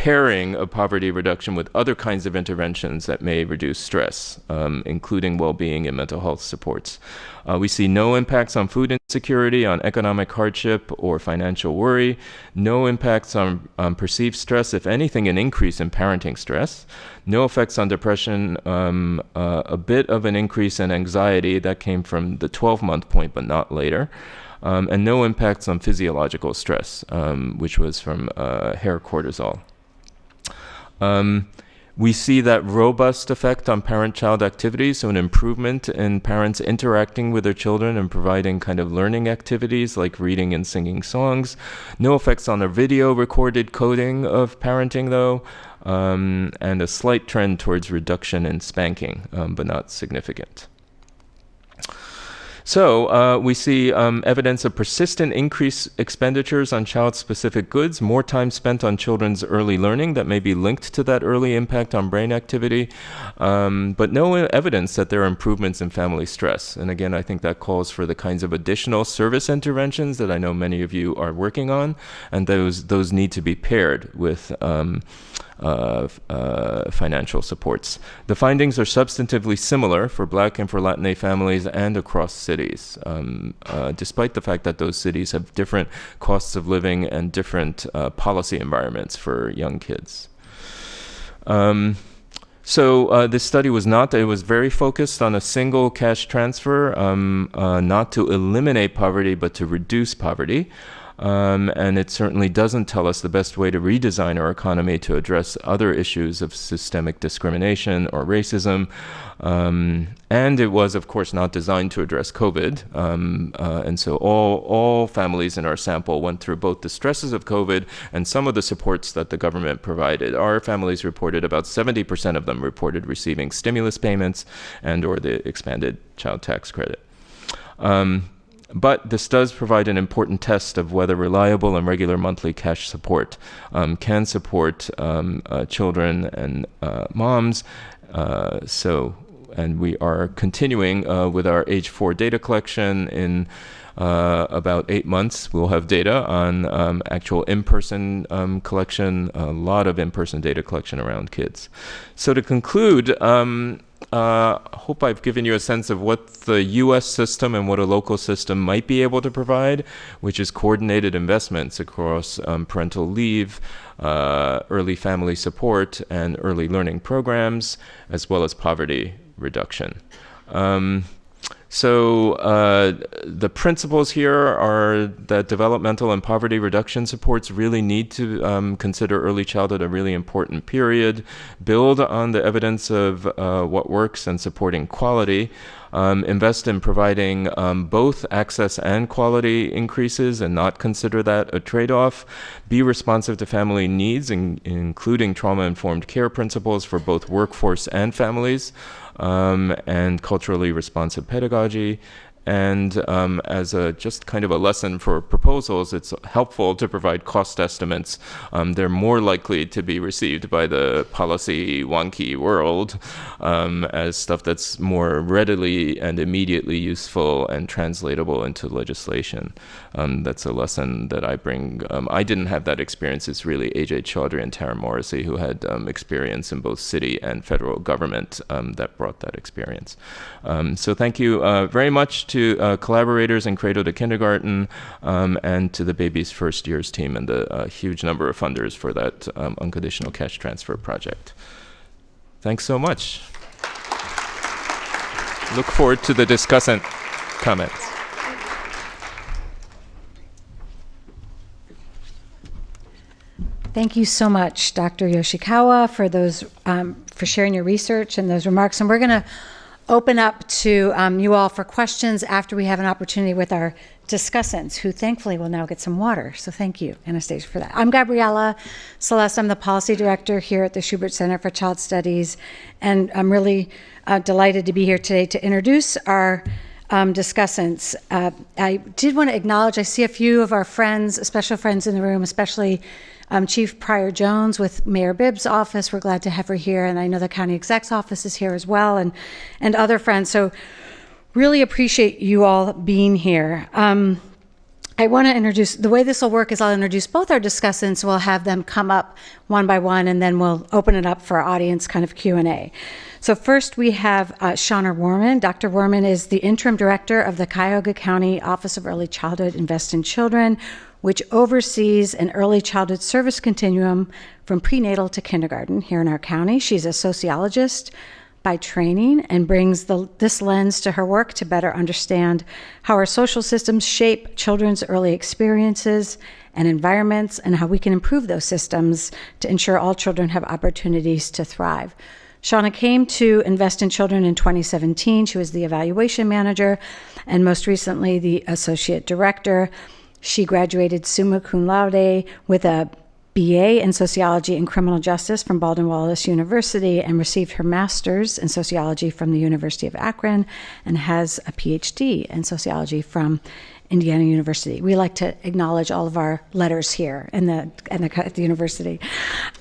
pairing of poverty reduction with other kinds of interventions that may reduce stress, um, including well-being and mental health supports. Uh, we see no impacts on food insecurity, on economic hardship, or financial worry. No impacts on, on perceived stress, if anything, an increase in parenting stress. No effects on depression, um, uh, a bit of an increase in anxiety that came from the 12-month point, but not later. Um, and no impacts on physiological stress, um, which was from uh, hair cortisol. Um, we see that robust effect on parent-child activities, so an improvement in parents interacting with their children and providing kind of learning activities like reading and singing songs. No effects on the video recorded coding of parenting though, um, and a slight trend towards reduction in spanking, um, but not significant. So uh, we see um, evidence of persistent increased expenditures on child-specific goods, more time spent on children's early learning that may be linked to that early impact on brain activity, um, but no evidence that there are improvements in family stress. And again, I think that calls for the kinds of additional service interventions that I know many of you are working on, and those those need to be paired with. Um, uh, financial supports. The findings are substantively similar for Black and for Latinx families and across cities, um, uh, despite the fact that those cities have different costs of living and different uh, policy environments for young kids. Um, so uh, this study was not, it was very focused on a single cash transfer, um, uh, not to eliminate poverty, but to reduce poverty. Um, and it certainly doesn't tell us the best way to redesign our economy to address other issues of systemic discrimination or racism. Um, and it was, of course, not designed to address COVID. Um, uh, and so all, all families in our sample went through both the stresses of COVID and some of the supports that the government provided. Our families reported about 70% of them reported receiving stimulus payments and or the expanded child tax credit. Um, but this does provide an important test of whether reliable and regular monthly cash support um, can support um, uh, children and uh, moms. Uh, so, and we are continuing uh, with our age four data collection in uh, about eight months, we'll have data on um, actual in-person um, collection, a lot of in-person data collection around kids. So to conclude, um, uh, hope I've given you a sense of what the US system and what a local system might be able to provide, which is coordinated investments across um, parental leave, uh, early family support, and early learning programs, as well as poverty reduction. Um, so uh, the principles here are that developmental and poverty reduction supports really need to um, consider early childhood a really important period, build on the evidence of uh, what works and supporting quality, um, invest in providing um, both access and quality increases and not consider that a trade-off, be responsive to family needs, in, including trauma-informed care principles for both workforce and families, um, and culturally responsive pedagogy. And um, as a just kind of a lesson for proposals, it's helpful to provide cost estimates. Um, they're more likely to be received by the policy wonky world um, as stuff that's more readily and immediately useful and translatable into legislation. Um, that's a lesson that I bring. Um, I didn't have that experience. It's really Ajay Chaudry and Taryn Morrissey who had um, experience in both city and federal government that brought that experience. so thank you uh, very much to uh, collaborators in Cradle to Kindergarten um, and to the Baby's First Years team and the uh, huge number of funders for that um, unconditional cash transfer project. Thanks so much. Look forward to the discussant comments. Thank you so much, Dr. Yoshikawa, for those um, for sharing your research and those remarks. And we're going to open up to um, you all for questions after we have an opportunity with our discussants, who thankfully will now get some water. So thank you, Anastasia, for that. I'm Gabriella Celeste. I'm the policy director here at the Schubert Center for Child Studies, and I'm really uh, delighted to be here today to introduce our um, discussants. Uh, I did want to acknowledge, I see a few of our friends, special friends in the room, especially um, Chief Pryor Jones with Mayor Bibb's office. We're glad to have her here, and I know the county exec's office is here as well, and and other friends. So really appreciate you all being here. Um, I want to introduce the way this will work is I'll introduce both our discussants. We'll have them come up one by one, and then we'll open it up for audience kind of Q and A. So first we have uh, Shauna Rohrman. Dr. Rohrman is the interim director of the Cuyahoga County Office of Early Childhood Invest in Children, which oversees an early childhood service continuum from prenatal to kindergarten here in our county. She's a sociologist by training and brings the, this lens to her work to better understand how our social systems shape children's early experiences and environments and how we can improve those systems to ensure all children have opportunities to thrive. Shauna came to Invest in Children in 2017. She was the evaluation manager and most recently the associate director. She graduated summa cum laude with a BA in Sociology and Criminal Justice from Baldwin Wallace University and received her master's in sociology from the University of Akron and has a PhD in sociology from Indiana University. We like to acknowledge all of our letters here in the, in the, at the university.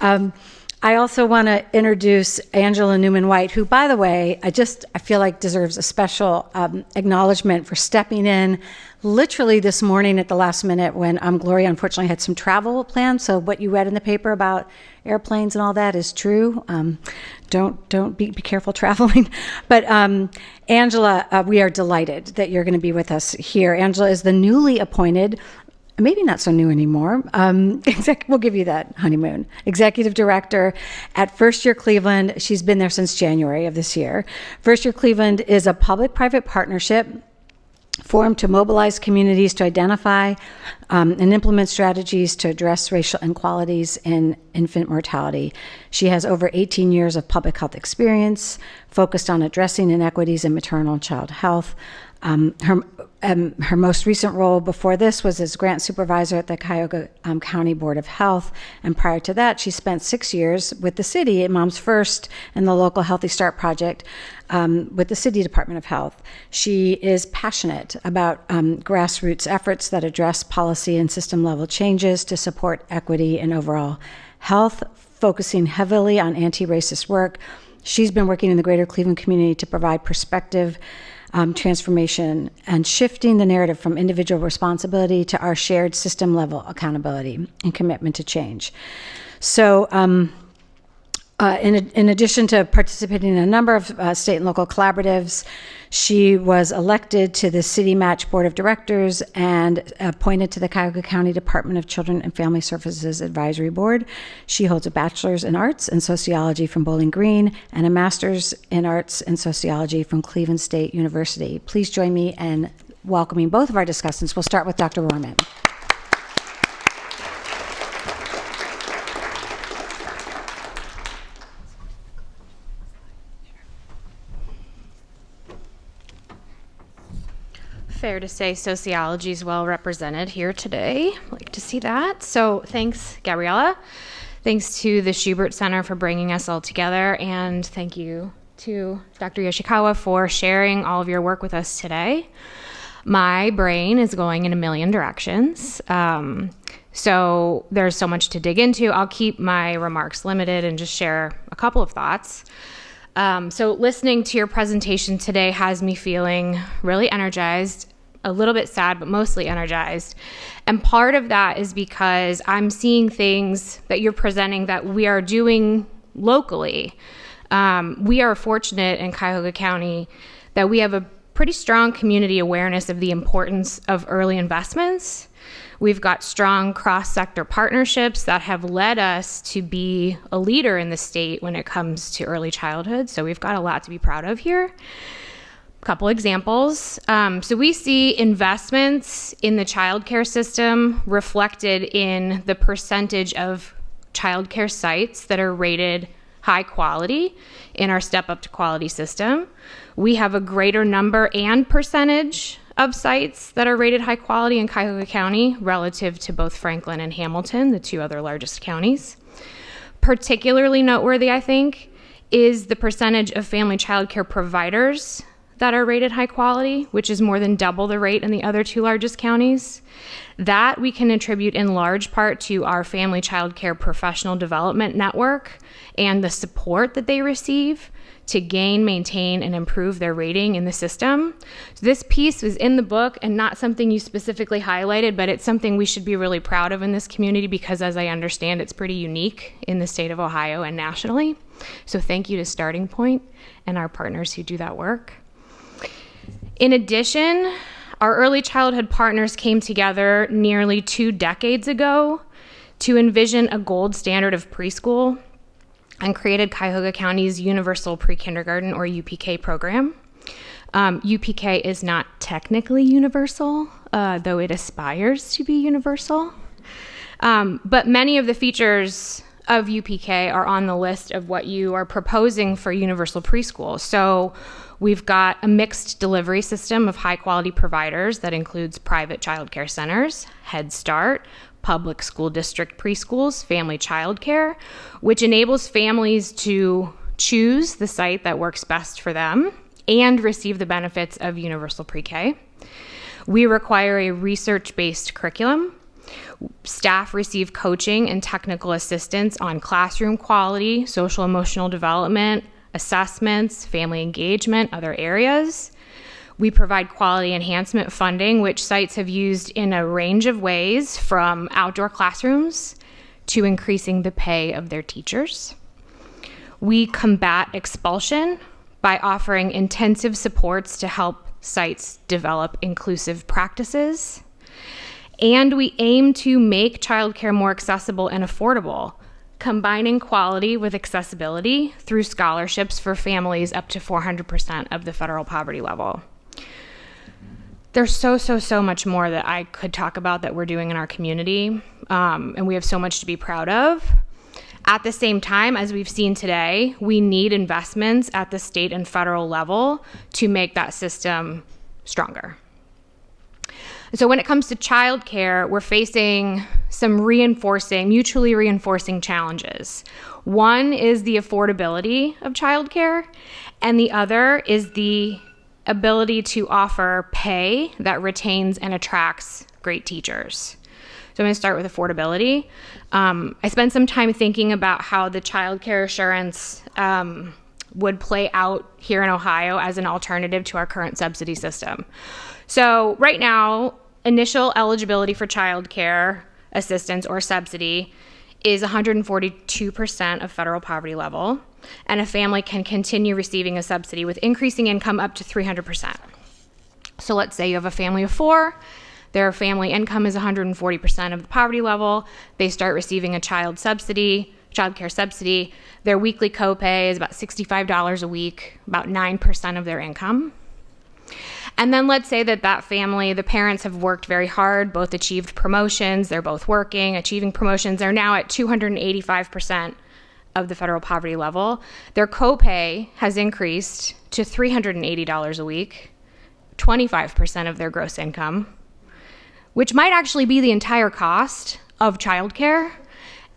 Um, I also want to introduce Angela Newman White, who, by the way, I just I feel like deserves a special um, acknowledgement for stepping in literally this morning at the last minute when um, Gloria unfortunately had some travel plans. So what you read in the paper about airplanes and all that is true. Um, don't don't be, be careful traveling. But um, Angela, uh, we are delighted that you're going to be with us here. Angela is the newly appointed maybe not so new anymore. Um, exec- we'll give you that honeymoon. Executive director at First Year Cleveland. She's been there since January of this year. First Year Cleveland is a public private partnership formed to mobilize communities to identify um, and implement strategies to address racial inequalities in infant mortality. She has over 18 years of public health experience focused on addressing inequities in maternal and child health. Um, her, um, her most recent role before this was as grant supervisor at the Cuyahoga um, County Board of Health. And prior to that, she spent six years with the city Moms First and the local Healthy Start project um, with the City Department of Health. She is passionate about um, grassroots efforts that address policy and system level changes to support equity and overall health, focusing heavily on anti racist work. She's been working in the greater Cleveland community to provide perspective um, transformation and shifting the narrative from individual responsibility to our shared system level accountability and commitment to change. So, um, uh, in, in, addition to participating in a number of uh, state and local collaboratives, she was elected to the CityMatCH Board of Directors and appointed to the Cuyahoga County Department of Children and Family Services Advisory Board. She holds a bachelor's in arts and sociology from Bowling Green and a master's in arts and sociology from Cleveland State University. Please join me in welcoming both of our discussants. We'll start with Dr. Rohrman. Fair to say sociology is well represented here today. Like to see that. So thanks, Gabriella. Thanks to the Schubert Center for bringing us all together, and thank you to Dr. Yoshikawa for sharing all of your work with us today. My brain is going in a million directions. Um, so there's so much to dig into. I'll keep my remarks limited and just share a couple of thoughts. Um, so, listening to your presentation today has me feeling really energized, a little bit sad, but mostly energized. And part of that is because I'm seeing things that you're presenting that we are doing locally. Um, we are fortunate in Cuyahoga County that we have a pretty strong community awareness of the importance of early investments We've got strong cross sector partnerships that have led us to be a leader in the state when it comes to early childhood. So we've got a lot to be proud of here. A couple examples. Um, so we see investments in the childcare system reflected in the percentage of childcare sites that are rated high quality in our step up to quality system. We have a greater number and percentage of sites that are rated high quality in Cuyahoga County relative to both Franklin and Hamilton, the two other largest counties. Particularly noteworthy, I think, is the percentage of family child care providers that are rated high quality, which is more than double the rate in the other two largest counties. That we can attribute in large part to our family child care professional development network and the support that they receive to gain, maintain, and improve their rating in the system. So this piece was in the book and not something you specifically highlighted, but it's something we should be really proud of in this community because, as I understand, it's pretty unique in the state of Ohio and nationally. So thank you to Starting Point and our partners who do that work. In addition, our early childhood partners came together nearly two decades ago to envision a gold standard of preschool and created Cuyahoga County's Universal Pre Kindergarten or UPK program. Um, UPK is not technically universal, uh, though it aspires to be universal. Um, but many of the features of UPK are on the list of what you are proposing for universal preschool. So we've got a mixed delivery system of high quality providers that includes private child care centers, Head Start, public school district preschools, family childcare, which enables families to choose the site that works best for them and receive the benefits of universal pre K. We require a research based curriculum. Staff receive coaching and technical assistance on classroom quality, social emotional development, assessments, family engagement, other areas. We provide quality enhancement funding, which sites have used in a range of ways from outdoor classrooms to increasing the pay of their teachers. We combat expulsion by offering intensive supports to help sites develop inclusive practices. And we aim to make childcare more accessible and affordable, combining quality with accessibility through scholarships for families up to 400% of the federal poverty level. There's so, so, so much more that I could talk about that we're doing in our community, um, and we have so much to be proud of. At the same time, as we've seen today, we need investments at the state and federal level to make that system stronger. So, when it comes to childcare, we're facing some reinforcing, mutually reinforcing challenges. One is the affordability of childcare, and the other is the ability to offer pay that retains and attracts great teachers. So I'm going to start with affordability. Um, I spent some time thinking about how the child care assurance um, would play out here in Ohio as an alternative to our current subsidy system. So right now, initial eligibility for child care assistance or subsidy is 142% of federal poverty level, and a family can continue receiving a subsidy with increasing income up to 300%. So let's say you have a family of four, their family income is 140% of the poverty level, they start receiving a child subsidy, child care subsidy. Their weekly copay is about $65 a week, about 9% of their income. And then let's say that that family, the parents have worked very hard, both achieved promotions, they're both working, achieving promotions. They're now at 285% of the federal poverty level. Their copay has increased to $380 a week, 25% of their gross income, which might actually be the entire cost of childcare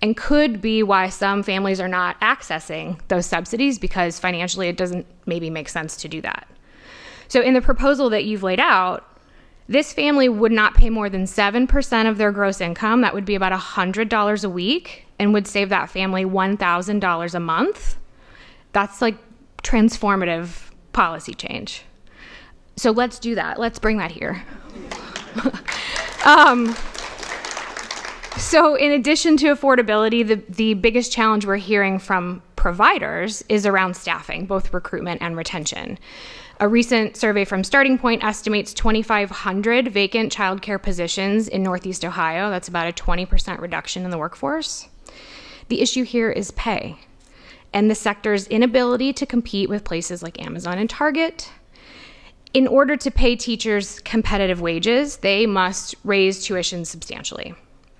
and could be why some families are not accessing those subsidies because financially it doesn't maybe make sense to do that. So, in the proposal that you've laid out, this family would not pay more than 7% of their gross income. That would be about $100 a week and would save that family $1,000 a month. That's like transformative policy change. So let's do that. Let's bring that here. um, so, in addition to affordability, the, the biggest challenge we're hearing from providers is around staffing, both recruitment and retention. A recent survey from Starting Point estimates 2,500 vacant childcare positions in Northeast Ohio. That's about a 20% reduction in the workforce. The issue here is pay and the sector's inability to compete with places like Amazon and Target. In order to pay teachers competitive wages, they must raise tuition substantially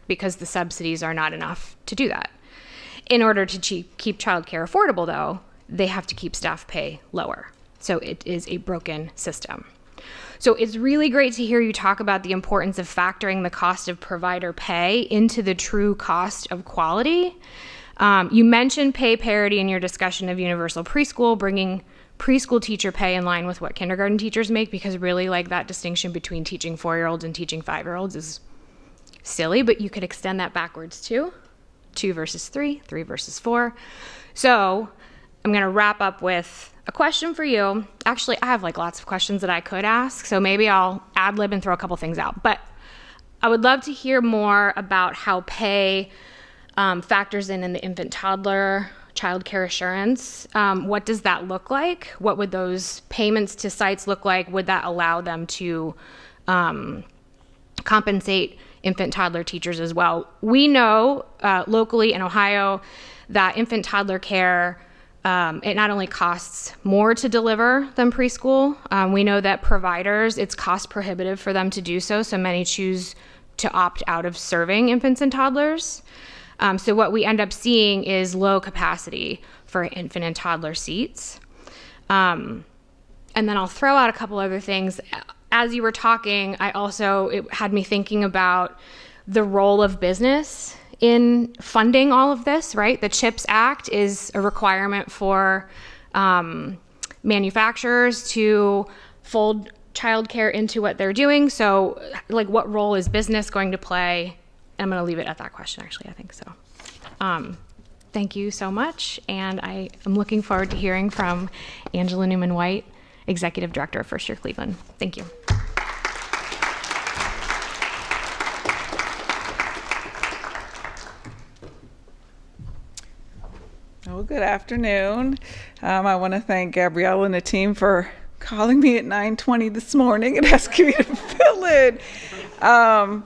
because the subsidies are not enough to do that. In order to keep childcare affordable, though, they have to keep staff pay lower. So it is a broken system. So it's really great to hear you talk about the importance of factoring the cost of provider pay into the true cost of quality. Um, you mentioned pay parity in your discussion of universal preschool, bringing preschool teacher pay in line with what kindergarten teachers make, because really, like that distinction between teaching four year olds and teaching five year olds is silly, but you could extend that backwards too two versus three, three versus four. So I'm going to wrap up with a question for you. Actually, I have like lots of questions that I could ask, so maybe I'll ad lib and throw a couple things out. But I would love to hear more about how pay um, factors in in the infant toddler child care assurance. Um, what does that look like? What would those payments to sites look like? Would that allow them to um, compensate infant toddler teachers as well? We know uh, locally in Ohio that infant toddler care um, it not only costs more to deliver than preschool, um, we know that providers, it's cost prohibitive for them to do so, so many choose to opt out of serving infants and toddlers. Um, so, what we end up seeing is low capacity for infant and toddler seats. Um, and then I'll throw out a couple other things. As you were talking, I also, it had me thinking about the role of business in funding all of this, right? The CHIPS Act is a requirement for um, manufacturers to fold childcare into what they're doing. So, like, what role is business going to play? I'm going to leave it at that question, actually. I think so. Um, thank you so much. And I am looking forward to hearing from Angela Newman White, Executive Director of First Year Cleveland. Thank you. Well, good afternoon. Um, I want to thank Gabrielle and the team for calling me at 9:20 this morning and asking me to fill in. Um,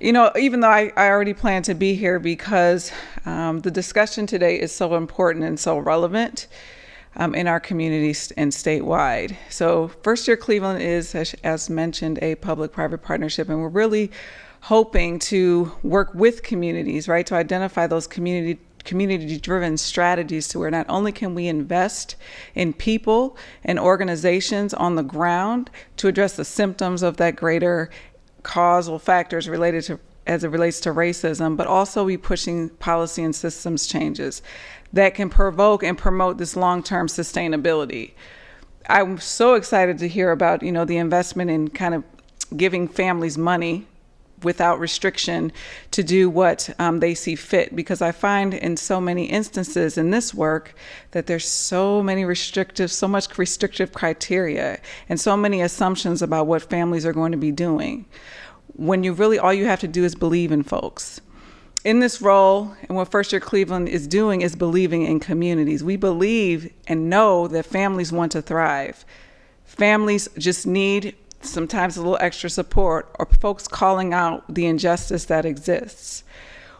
you know, even though I, I already plan to be here because um, the discussion today is so important and so relevant um, in our communities and statewide. So, First Year Cleveland is, as, as mentioned, a public private partnership, and we're really hoping to work with communities, right, to identify those community community driven strategies to where not only can we invest in people and organizations on the ground to address the symptoms of that greater causal factors related to as it relates to racism, but also be pushing policy and systems changes that can provoke and promote this long-term sustainability. I'm so excited to hear about, you know, the investment in kind of giving families money without restriction to do what um, they see fit because I find in so many instances in this work that there's so many restrictive, so much restrictive criteria and so many assumptions about what families are going to be doing. When you really, all you have to do is believe in folks. In this role, and what First Year Cleveland is doing is believing in communities. We believe and know that families want to thrive. Families just need sometimes a little extra support, or folks calling out the injustice that exists.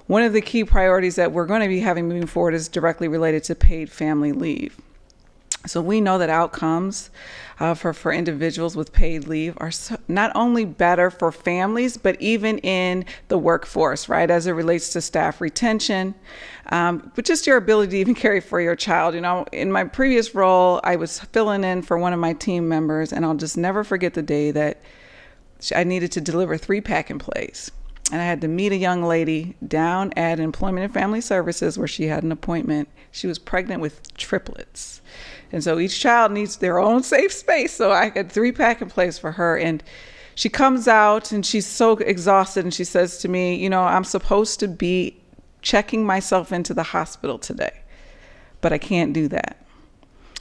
One of the key priorities that we're going to be having moving forward is directly related to paid family leave. So we know that outcomes uh, for, for individuals with paid leave are so, not only better for families, but even in the workforce, right, as it relates to staff retention, um, but just your ability to even carry for your child. You know, in my previous role, I was filling in for one of my team members, and I'll just never forget the day that I needed to deliver three pack and plays and I had to meet a young lady down at Employment and Family Services where she had an appointment. She was pregnant with triplets. And so each child needs their own safe space. So I had three pack and plays for her. And she comes out and she's so exhausted and she says to me, You know, I'm supposed to be checking myself into the hospital today, but I can't do that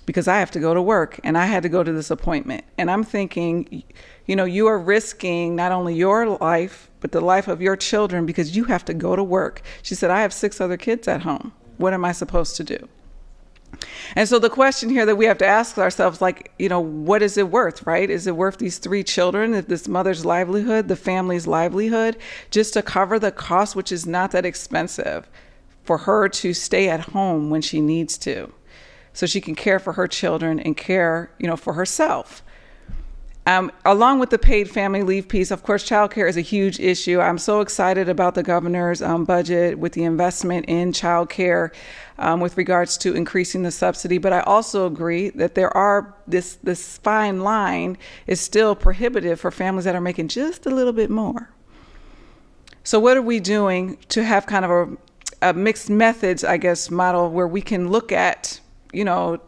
because I have to go to work and I had to go to this appointment. And I'm thinking, you know, you are risking not only your life, but the life of your children because you have to go to work. She said, I have six other kids at home. What am I supposed to do? And so the question here that we have to ask ourselves, like, you know, what is it worth, right? Is it worth these three children, if this mother's livelihood, the family's livelihood, just to cover the cost, which is not that expensive, for her to stay at home when she needs to, so she can care for her children and care, you know, for herself. Um, along with the paid family leave piece, of course, childcare is a huge issue. I'm so excited about the governor's um, budget with the investment in childcare um, with regards to increasing the subsidy. But I also agree that there are this this fine line is still prohibitive for families that are making just a little bit more. So what are we doing to have kind of a, a mixed methods, I guess, model where we can look at, you know,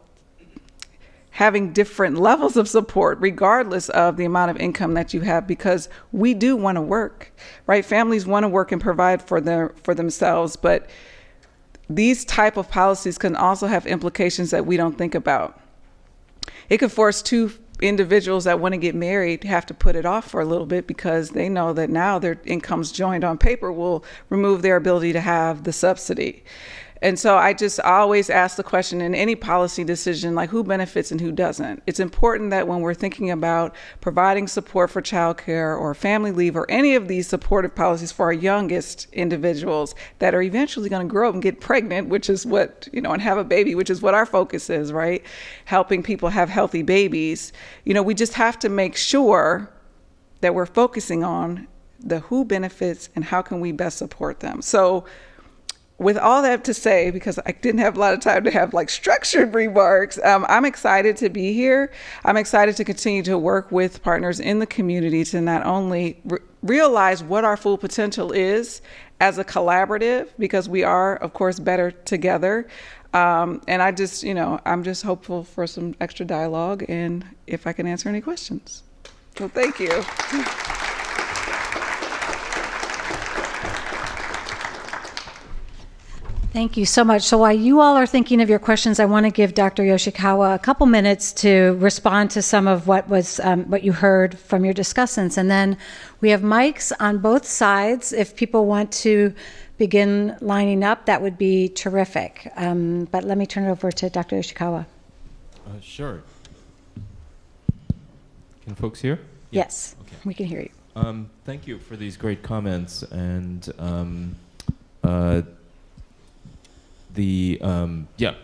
having different levels of support regardless of the amount of income that you have because we do want to work right? Families want to work and provide for their for themselves but these type of policies can also have implications that we don't think about. It could force two individuals that want to get married have to put it off for a little bit because they know that now their incomes joined on paper will remove their ability to have the subsidy and so I just always ask the question in any policy decision, like who benefits and who doesn't. It's important that when we're thinking about providing support for childcare or family leave or any of these supportive policies for our youngest individuals that are eventually going to grow up and get pregnant, which is what, you know, and have a baby, which is what our focus is, right? Helping people have healthy babies. You know, we just have to make sure that we're focusing on the who benefits and how can we best support them. So with all that to say, because I didn't have a lot of time to have like structured remarks, um, I'm excited to be here. I'm excited to continue to work with partners in the community to not only re- realize what our full potential is as a collaborative, because we are, of course, better together. Um, and I just, you know, I'm just hopeful for some extra dialogue and if I can answer any questions. So thank you. Thank you so much. So while you all are thinking of your questions, I want to give Dr. Yoshikawa a couple minutes to respond to some of what was um, what you heard from your discussants, and then we have mics on both sides. If people want to begin lining up, that would be terrific. Um, but let me turn it over to Dr. Yoshikawa. Uh, sure. Can folks hear? Yes, Okay. we can hear you. Um, thank you for these great comments and um, uh, the um, yeah,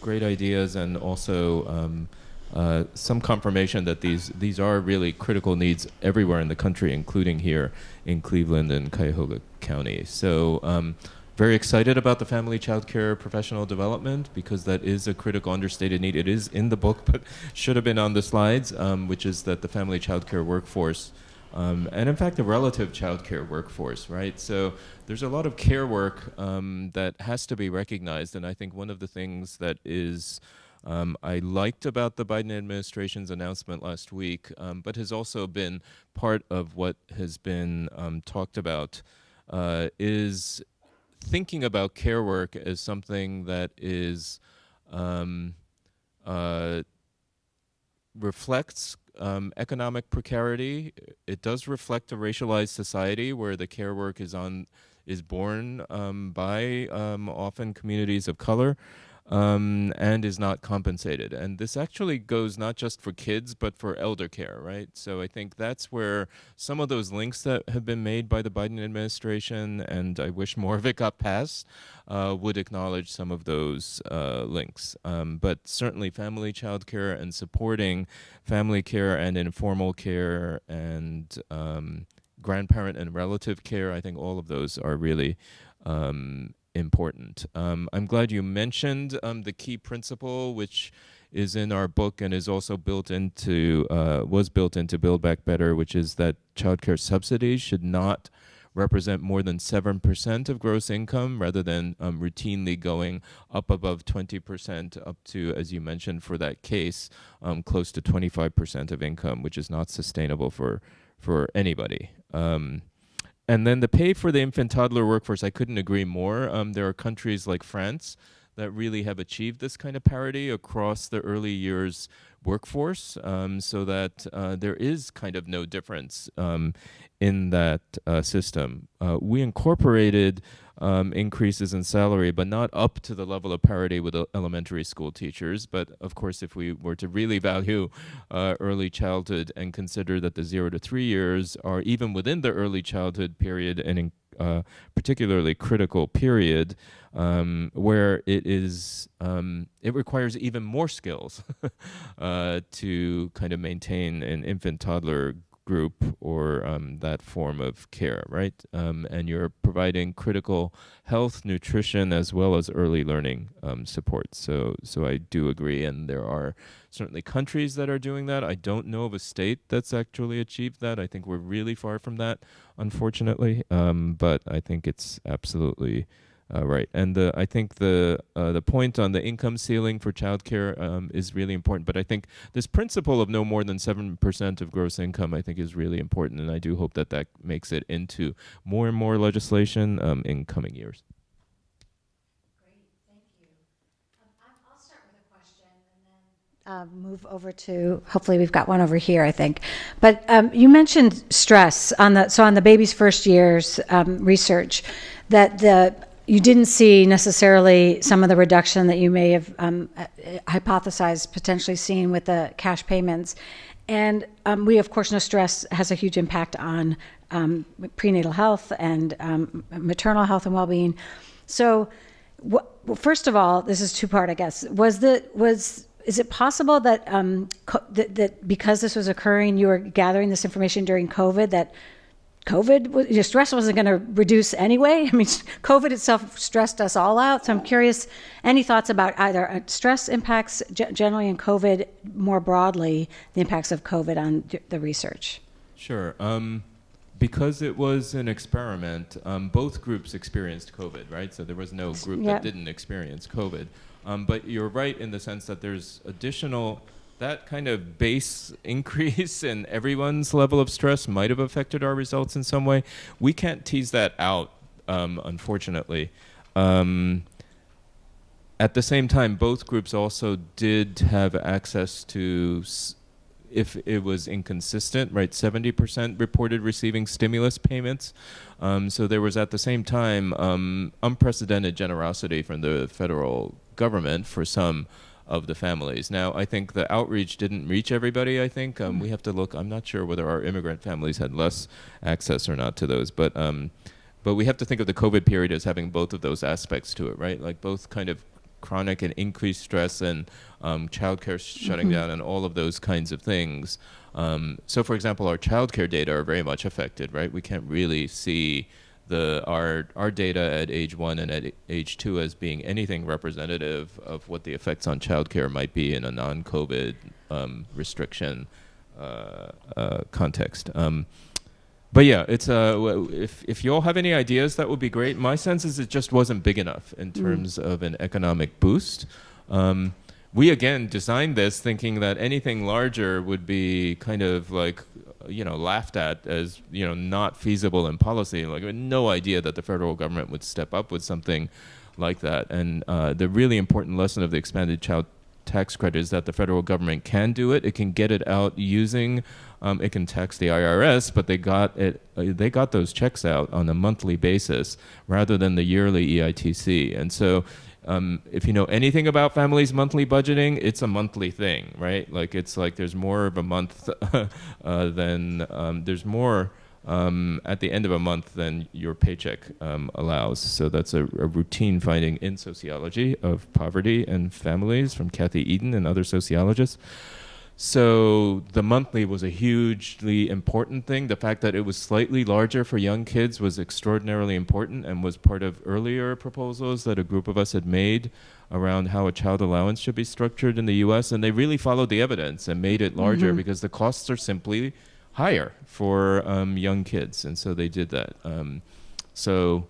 great ideas and also um, uh, some confirmation that these these are really critical needs everywhere in the country, including here in Cleveland and Cuyahoga County. So. Um, very excited about the family child care professional development because that is a critical understated need. It is in the book, but should have been on the slides, um, which is that the family child care workforce um, and in fact, the relative childcare workforce, right? So there's a lot of care work um, that has to be recognized, and I think one of the things that is um, I liked about the Biden administration's announcement last week, um, but has also been part of what has been um, talked about, uh, is thinking about care work as something that is um, uh, reflects um, economic precarity. It does reflect a racialized society where the care work is on is borne um, by um, often communities of color um, and is not compensated. And this actually goes not just for kids but for elder care, right? So I think that's where some of those links that have been made by the Biden administration, and I wish more of it got passed, uh, would acknowledge some of those uh, links. Um, but certainly, family child care and supporting family care and informal care and um, grandparent and relative care, I think all of those are really um, important. Um, I'm glad you mentioned um, the key principle, which is in our book and is also built into uh, was built into Build Back Better, which is that childcare subsidies should not represent more than 7% of gross income rather than um, routinely going up above 20% up to, as you mentioned for that case, um, close to 25% of income, which is not sustainable for, for anybody. Um, and then the pay for the infant toddler workforce, I couldn't agree more. Um, there are countries like France that really have achieved this kind of parity across the early years workforce um, so that uh, there is kind of no difference um, in that uh, system. Uh, we incorporated um, increases in salary, but not up to the level of parity with elementary school teachers. But of course, if we were to really value uh, early childhood and consider that the zero to three years are even within the early childhood period and uh, particularly critical period um, where it is um, it requires even more skills uh, to kind of maintain an infant toddler group or um, that form of care, right? Um, and you're providing critical health, nutrition, as well as early learning um, support. So, so I do agree, and there are certainly countries that are doing that. I don't know of a state that's actually achieved that. I think we're really far from that, unfortunately. Um, but I think it's absolutely uh, right, and the, I think the uh, the point on the income ceiling for childcare um, is really important. But I think this principle of no more than seven percent of gross income, I think, is really important, and I do hope that that makes it into more and more legislation um, in coming years. Uh, move over to hopefully we've got one over here i think. But um, you mentioned stress on the so on the baby's first years um, research that the you didn't see necessarily some of the reduction that you may have um, hypothesized potentially seeing with the cash payments. And um, we of course know stress has a huge impact on um, prenatal health and um, maternal health and well-being. So what, well, first of all this is two part i guess. Was the was is it possible that, um, co- that that because this was occurring, you were gathering this information during COVID that COVID, was- your stress wasn't going to reduce anyway. I mean, COVID itself stressed us all out. So I'm curious, any thoughts about either uh, stress impacts generally and COVID more broadly, the impacts of COVID on the research? Sure. Um, because it was an experiment, um, both groups experienced COVID, right? So there was no group Yep. that didn't experience COVID. Um, but you're right in the sense that there's additional, that kind of base increase in everyone's level of stress might have affected our results in some way. We can't tease that out, um, unfortunately. Um, at the same time, both groups also did have access to, if it was inconsistent, right? 70% reported receiving stimulus payments. Um, so there was at the same time um, unprecedented generosity from the federal government for some of the families. Now, I think the outreach didn't reach everybody. I think um, we have to look. I'm not sure whether our immigrant families had less access or not to those, but um, but we have to think of the COVID period as having both of those aspects to it, right? Like both kind of chronic and increased stress and um, childcare shutting down and all of those kinds of things. Um, so, for example, our childcare data are very much affected, right? We can't really see the our our data at age one and at age two as being anything representative of what the effects on childcare might be in a non-COVID um, restriction uh, uh, context. Um, but yeah, it's uh, if if you all have any ideas, that would be great. My sense is it just wasn't big enough in terms of an economic boost. Um, we again designed this thinking that anything larger would be kind of like you know laughed at as you know not feasible in policy. Like no idea that the federal government would step up with something like that. And uh, the really important lesson of the expanded child tax credit is that the federal government can do it. It can get it out using, um, it can tax the IRS, but they got it. Uh, they got those checks out on a monthly basis rather than the yearly EITC. And so, um, if you know anything about families' monthly budgeting, it's a monthly thing, right? Like it's like there's more of a month uh, than um, there's more um, at the end of a month than your paycheck um, allows. So that's a, a routine finding in sociology of poverty and families from Kathy Edin and other sociologists. So the monthly was a hugely important thing. The fact that it was slightly larger for young kids was extraordinarily important and was part of earlier proposals that a group of us had made around how a child allowance should be structured in the US. And they really followed the evidence and made it larger because the costs are simply higher for um, young kids. And so they did that. Um, so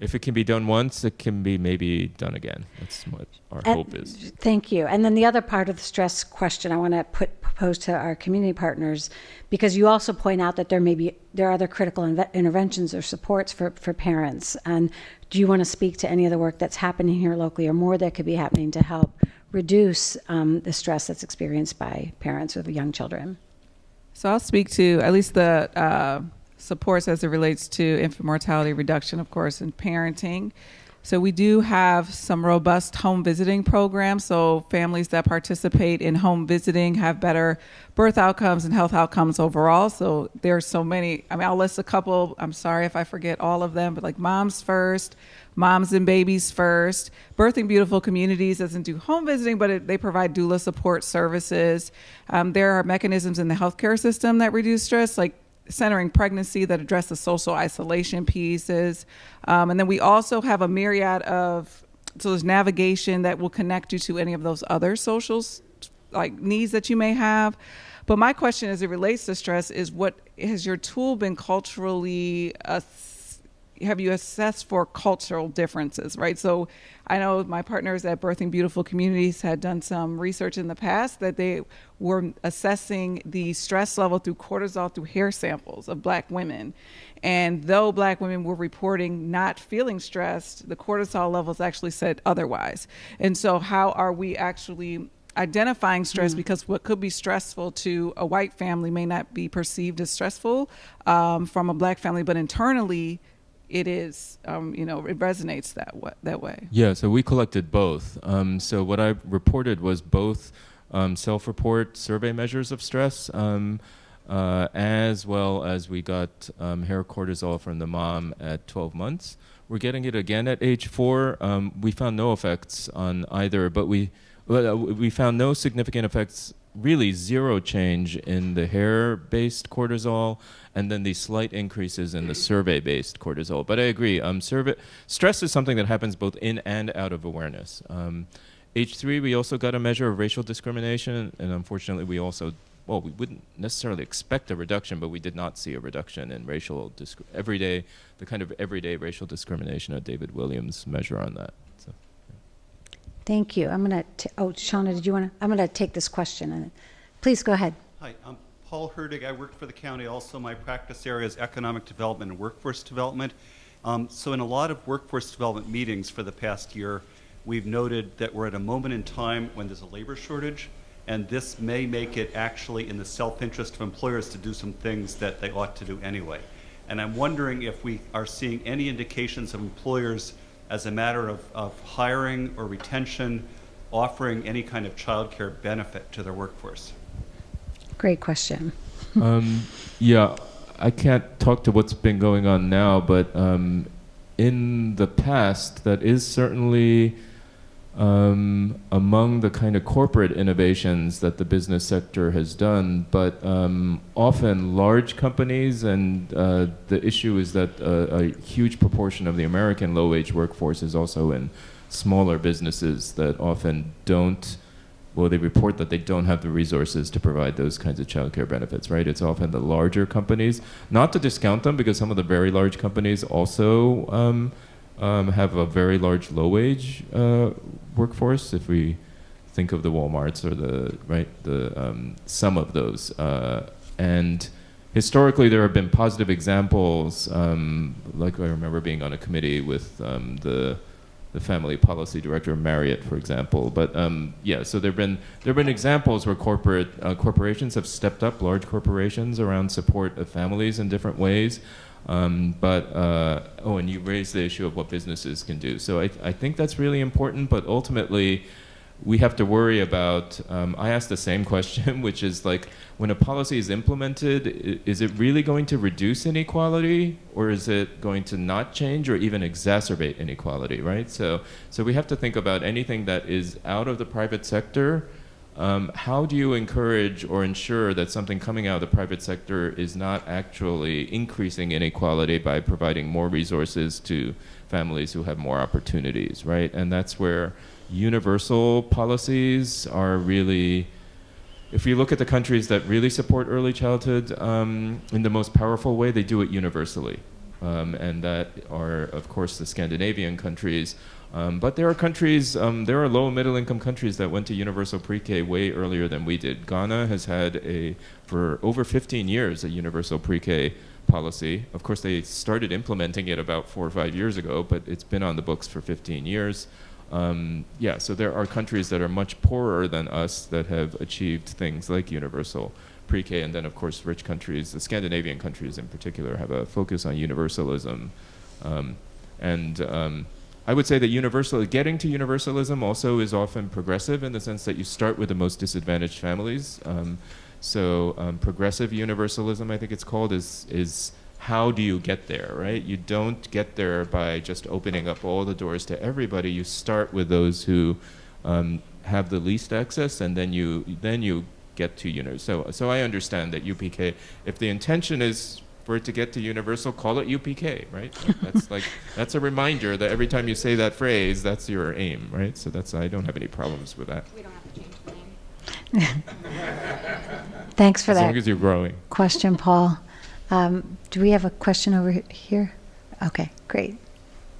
if it can be done once, it can be maybe done again. That's what our And- hope is. Thank you. And then the other part of the stress question I want to put propose to our community partners, because you also point out that there may be there are other critical inve- interventions or supports for for parents. And do you want to speak to any of the work that's happening here locally, or more that could be happening to help reduce um, the stress that's experienced by parents with young children? So I'll speak to at least the uh, supports as it relates to infant mortality reduction, of course, and parenting. So we do have some robust home visiting programs. So families that participate in home visiting have better birth outcomes and health outcomes overall. So there's so many. I mean, I'll list a couple. I'm sorry if I forget all of them, but like Moms First, Moms and Babies First, Birthing Beautiful Communities doesn't do home visiting, but it, they provide doula support services. Um, there are mechanisms in the healthcare system that reduce stress, like centering pregnancy that address the social isolation pieces. Um, and then we also have a myriad of, so there's navigation that will connect you to any of those other socials, like needs that you may have. But my question as it relates to stress is what has your tool been culturally ass- have you assessed for cultural differences, right? So I know my partners at Birthing Beautiful Communities had done some research in the past that they were assessing the stress level through cortisol through hair samples of black women. And though black women were reporting not feeling stressed, the cortisol levels actually said otherwise. And so, how are we actually identifying stress because what could be stressful to a white family may not be perceived as stressful um, from a black family, but internally it is, um, you know, it resonates that way, that way. Yeah, so we collected both. Um, so what I reported was both um, self-report survey measures of stress, um, uh, as well as we got um, hair cortisol from the mom at 12 months. We're getting it again at age four. Um, we found no effects on either, but we well, uh, we found no significant effects really zero change in the hair-based cortisol, and then these slight increases in the survey-based cortisol. But I agree, um, survey stress is something that happens both in and out of awareness. Um, H3, we also got a measure of racial discrimination, and unfortunately, we also well, we wouldn't necessarily expect a reduction, but we did not see a reduction in racial disc- everyday, the kind of everyday racial discrimination that David Williams measure on that. So. Thank you. I'm going to, oh, Shauna, did you want to, I'm going to take this question. and Please go ahead. Hi, I'm Paul Herdig. I work for the county. Also, my practice area is economic development and workforce development. Um, so, in a lot of workforce development meetings for the past year, we've noted that we're at a moment in time when there's a labor shortage, and this may make it actually in the self interest of employers to do some things that they ought to do anyway. And I'm wondering if we are seeing any indications of employers as a matter of, of hiring or retention offering any kind of childcare benefit to their workforce. Great question. um, yeah, I can't talk to what's been going on now, but um, in the past, that is certainly um, among the kind of corporate innovations that the business sector has done. But um, often, large companies, and uh, the issue is that a, a huge proportion of the American low wage workforce is also in smaller businesses that often don't well, they report that they don't have the resources to provide those kinds of childcare benefits, right? It's often the larger companies, not to discount them because some of the very large companies also um, um, have a very large low wage uh, workforce. If we think of the WalMarts or the, right, the, um, some of those. Uh, and historically, there have been positive examples, um, like I remember being on a committee with um, the the family policy director Marriott, for example. But um, yeah, so there've been there've been examples where corporate uh, corporations have stepped up, large corporations, around support of families in different ways. Um, but uh, oh, and you raised the issue of what businesses can do. So I, I think that's really important. But ultimately, we have to worry about. Um, I asked the same question, which is like, when a policy is implemented, is it really going to reduce inequality, or is it going to not change, or even exacerbate inequality? Right. So, so we have to think about anything that is out of the private sector. Um, how do you encourage or ensure that something coming out of the private sector is not actually increasing inequality by providing more resources to families who have more opportunities, right? And that's where universal policies are really if you look at the countries that really support early childhood um, in the most powerful way, they do it universally. Um, and that are, of course, the Scandinavian countries. Um, but there are countries, um, there are low and middle income countries that went to universal pre K way earlier than we did. Ghana has had a, for over 15 years, a universal pre K policy. Of course, they started implementing it about four or five years ago, but it's been on the books for 15 years. Um, yeah, so there are countries that are much poorer than us that have achieved things like universal pre-K, and then of course rich countries, the Scandinavian countries in particular, have a focus on universalism. Um, and um, I would say that universal, getting to universalism also is often progressive in the sense that you start with the most disadvantaged families. Um, so um, progressive universalism, I think it's called, is is how do you get there, right? You don't get there by just opening up all the doors to everybody. You start with those who um, have the least access, and then you then you get to universal. So so I understand that UPK. If the intention is for it to get to universal, call it UPK, right? That's like that's a reminder that every time you say that phrase, that's your aim, right? So that's I don't have any problems with that. We don't have to change the name. Thanks for as that long as you're growing. question, Paul. Um, do we have a question over here? Okay, great.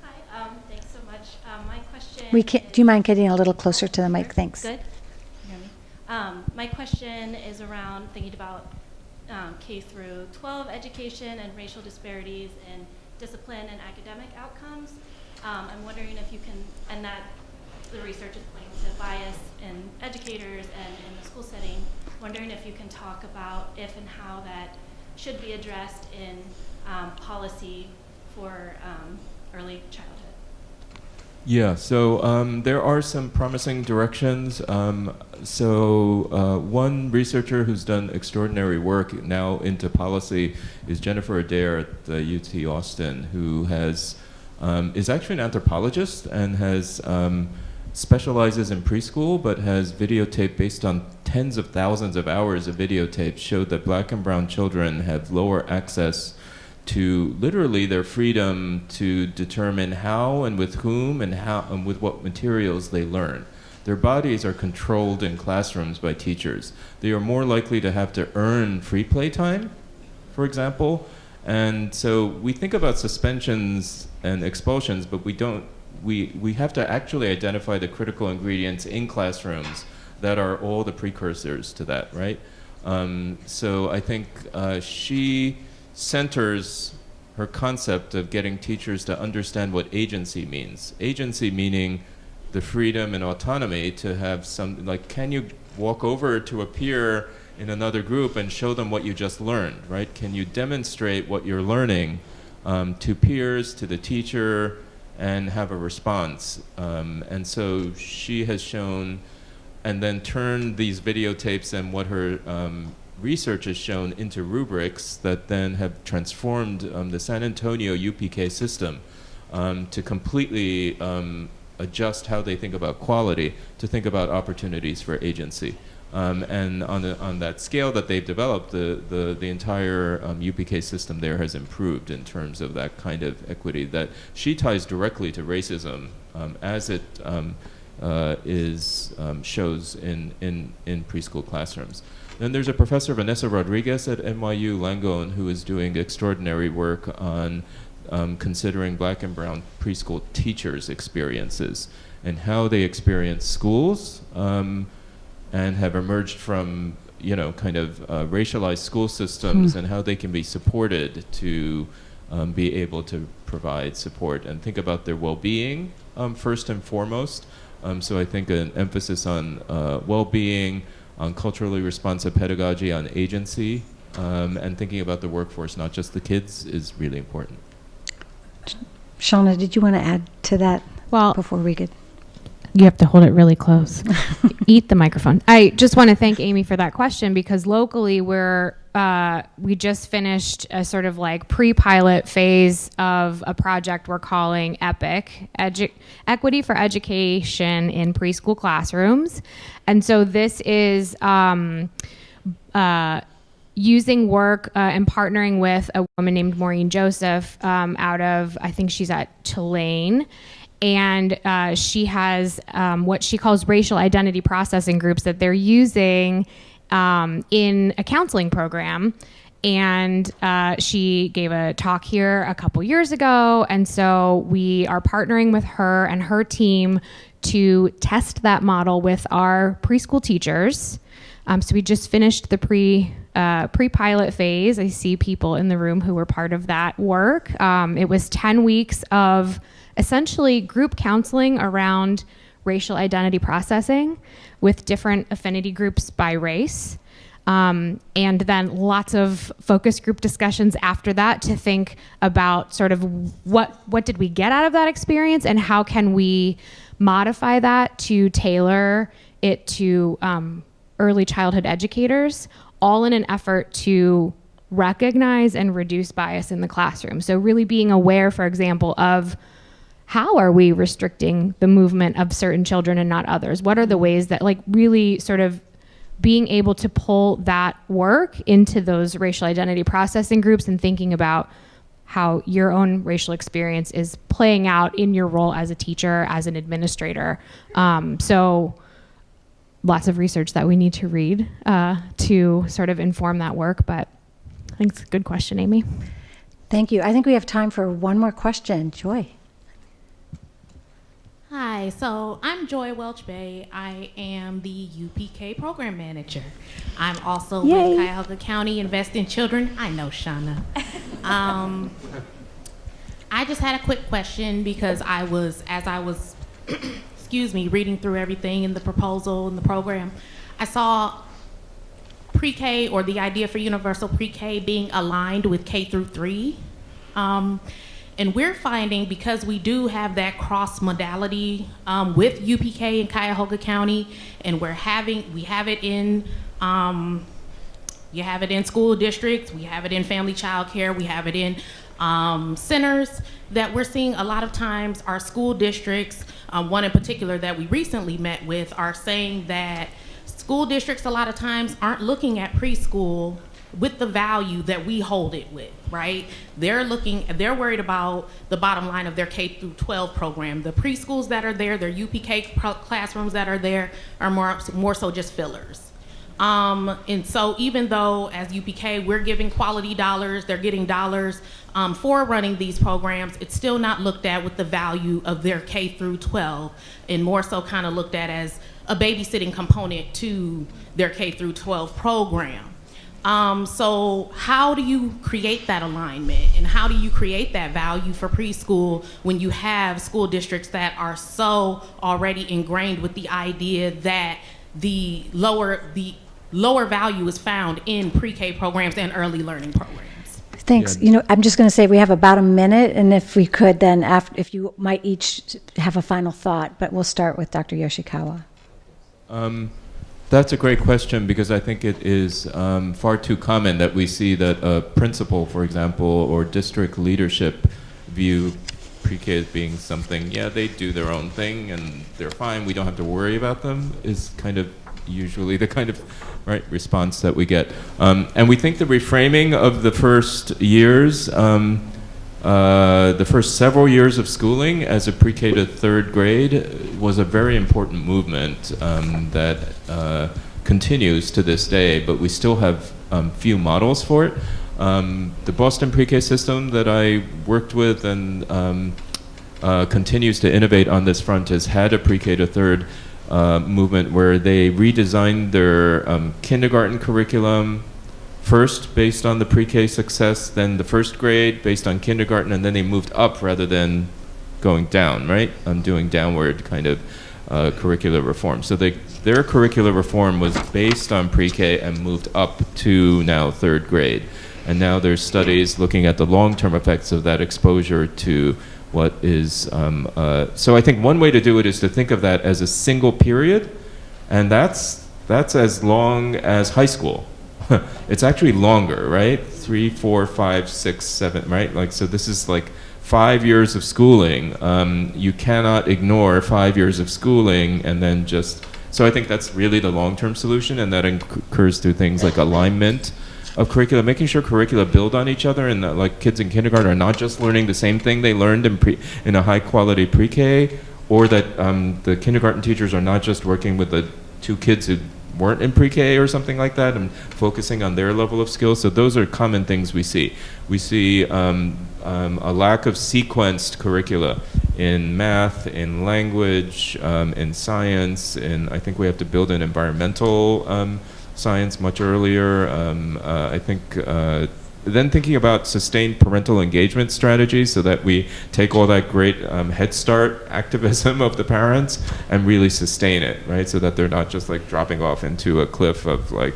Hi, um, thanks so much. Um, my question. We can, do you mind getting a little closer to the mic? Thanks. Good. Can you hear me? Um, my question is around thinking about um, K through 12 education and racial disparities in discipline and academic outcomes. Um, I'm wondering if you can, and that the research is pointing to bias in educators and in the school setting. Wondering if you can talk about if and how that should be addressed in um, policy for um, early childhood. Yeah, so um, there are some promising directions. Um, so, uh, one researcher who's done extraordinary work now into policy is Jennifer Adair at the UT Austin, who has um, is actually an anthropologist and has um, specializes in preschool, but has videotape based on tens of thousands of hours of videotapes showed that black and brown children have lower access to literally their freedom to determine how and with whom and how and with what materials they learn. Their bodies are controlled in classrooms by teachers. They are more likely to have to earn free play time, for example. And so we think about suspensions and expulsions, but we don't we, we have to actually identify the critical ingredients in classrooms that are all the precursors to that, right? Um, so I think uh, she centers her concept of getting teachers to understand what agency means. Agency meaning the freedom and autonomy to have some, like, can you walk over to a peer in another group and show them what you just learned, right? Can you demonstrate what you're learning um, to peers, to the teacher, and have a response? Um, and so she has shown and then turn these videotapes and what her um, research has shown into rubrics that then have transformed um, the San Antonio UPK system um, to completely um, adjust how they think about quality to think about opportunities for agency. Um, and on, the, on that scale that they've developed, the, the, the entire um, UPK system there has improved in terms of that kind of equity that she ties directly to racism um, as it uh, is shows in, in, in preschool classrooms. Then there's a professor, Vanessa Rodriguez at NYU Langone, who is doing extraordinary work on um, considering black and brown preschool teachers' experiences and how they experience schools um, and have emerged from, you know, kind of uh, racialized school systems mm. and how they can be supported to um, be able to provide support and think about their well-being um, first and foremost. Um, so I think an emphasis on uh, well-being, on culturally responsive pedagogy, on agency, um, and thinking about the workforce, not just the kids, is really important. Shauna, did you want to add to that? Well, before we could. You have to hold it really close. Eat the microphone. I just want to thank Amy for that question because locally we're uh, we just finished a sort of like pre-pilot phase of a project we're calling EPIC, Edu- Equity for Education in Preschool Classrooms, and so this is. Um, uh, using work uh, and partnering with a woman named Maureen Joseph um, out of, I think she's at Tulane. And uh, she has um, what she calls racial identity processing groups that they're using um, in a counseling program. And uh, she gave a talk here a couple years ago. And so we are partnering with her and her team to test that model with our preschool teachers. Um, so we just finished the pre uh, pre-pilot phase. I see people in the room who were part of that work. Um, it was 10 weeks of essentially group counseling around racial identity processing with different affinity groups by race. Um, and then lots of focus group discussions after that to think about sort of what what did we get out of that experience and how can we modify that to tailor it to um, early childhood educators all in an effort to recognize and reduce bias in the classroom. So, really being aware, for example, of how are we restricting the movement of certain children and not others? What are the ways that, like, really sort of being able to pull that work into those racial identity processing groups and thinking about how your own racial experience is playing out in your role as a teacher, as an administrator. Um, so, lots of research that we need to read uh, to sort of inform that work. But I think it's a good question, Amy. Thank you. I think we have time for one more question. Joy. Hi, so I'm Joy Welch Bay. I am the UPK program manager. I'm also Yay. with Cuyahoga County Invest in Children. I know Shauna. Um, I just had a quick question because I was, as I was excuse me, reading through everything in the proposal and the program, I saw pre-K or the idea for universal pre-K being aligned with K through three. Um, and we're finding because we do have that cross modality um, with UPK in Cuyahoga County, and we're having we have it in um, you have it in school districts, we have it in family child care, we have it in um, centers that we're seeing a lot of times our school districts, um, one in particular that we recently met with, are saying that school districts a lot of times aren't looking at preschool with the value that we hold it with, right? They're looking, they're worried about the bottom line of their K through 12 program. The preschools that are there, their UPK classrooms that are there are more, more so just fillers. Um, and so even though as UPK we're giving quality dollars, they're getting dollars um, for running these programs, it's still not looked at with the value of their K through 12 and more so kind of looked at as a babysitting component to their K through 12 program. Um, so how do you create that alignment and how do you create that value for preschool when you have school districts that are so already ingrained with the idea that the lower the lower value is found in pre-K programs and early learning programs? Thanks. You know, I'm just going to say we have about a minute, and if we could, then after, if you might each have a final thought, but we'll start with Dr. Yoshikawa. Um, that's a great question because I think it is um, far too common that we see that a principal, for example, or district leadership view pre-K as being something, yeah, they do their own thing and they're fine, we don't have to worry about them, is kind of usually the kind of right response that we get. Um, and we think the reframing of the first years, um, uh, the first several years of schooling as a pre-K to third grade was a very important movement um, that uh, continues to this day, but we still have um, few models for it. Um, the Boston pre-K system that I worked with and um, uh, continues to innovate on this front has had a pre-K to third uh, movement where they redesigned their um, kindergarten curriculum first based on the pre-K success, then the first grade based on kindergarten, and then they moved up rather than going down, right? I'm doing downward kind of uh, curricular reform. So they, their curricular reform was based on pre-K and moved up to now third grade. And now there's studies looking at the long-term effects of that exposure to what is, um, uh, so I think one way to do it is to think of that as a single period, and that's, that's as long as high school. it's actually longer, right? Three, four, five, six, seven, right? Like, so this is like five years of schooling. Um, you cannot ignore five years of schooling and then just, so I think that's really the long-term solution, and that occurs through things like alignment of curricula, making sure curricula build on each other, and that, like kids in kindergarten are not just learning the same thing they learned in pre in a high quality pre-K, or that um, the kindergarten teachers are not just working with the two kids who weren't in pre-K or something like that, and focusing on their level of skill. So those are common things we see. We see um, um, a lack of sequenced curricula in math, in language, um, in science, and I think we have to build an environmental um, science much earlier. Um, uh, I think uh, then thinking about sustained parental engagement strategies so that we take all that great um, Head Start activism of the parents and really sustain it, right? So that they're not just like dropping off into a cliff of like,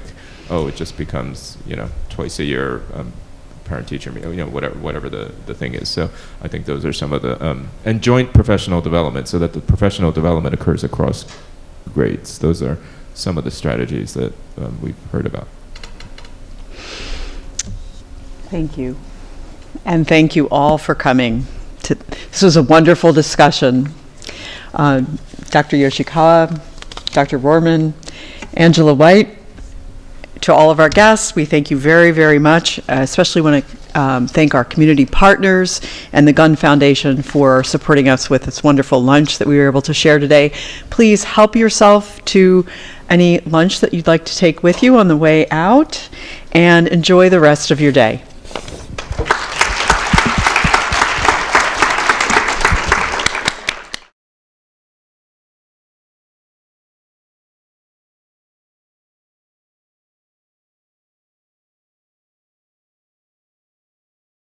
oh, it just becomes, you know, twice a year um, parent teacher meeting, you know, whatever, whatever the, the thing is. So I think those are some of the, um, and joint professional development so that the professional development occurs across grades. Those are some of the strategies that um, we've heard about. Thank you. And thank you all for coming. To, this was a wonderful discussion. Uh, Dr. Yoshikawa, Dr. Rohrman, Angela White, to all of our guests, we thank you very, very much. Uh, especially want to um, thank our community partners and the Gund Foundation for supporting us with this wonderful lunch that we were able to share today. Please help yourself to any lunch that you'd like to take with you on the way out and enjoy the rest of your day.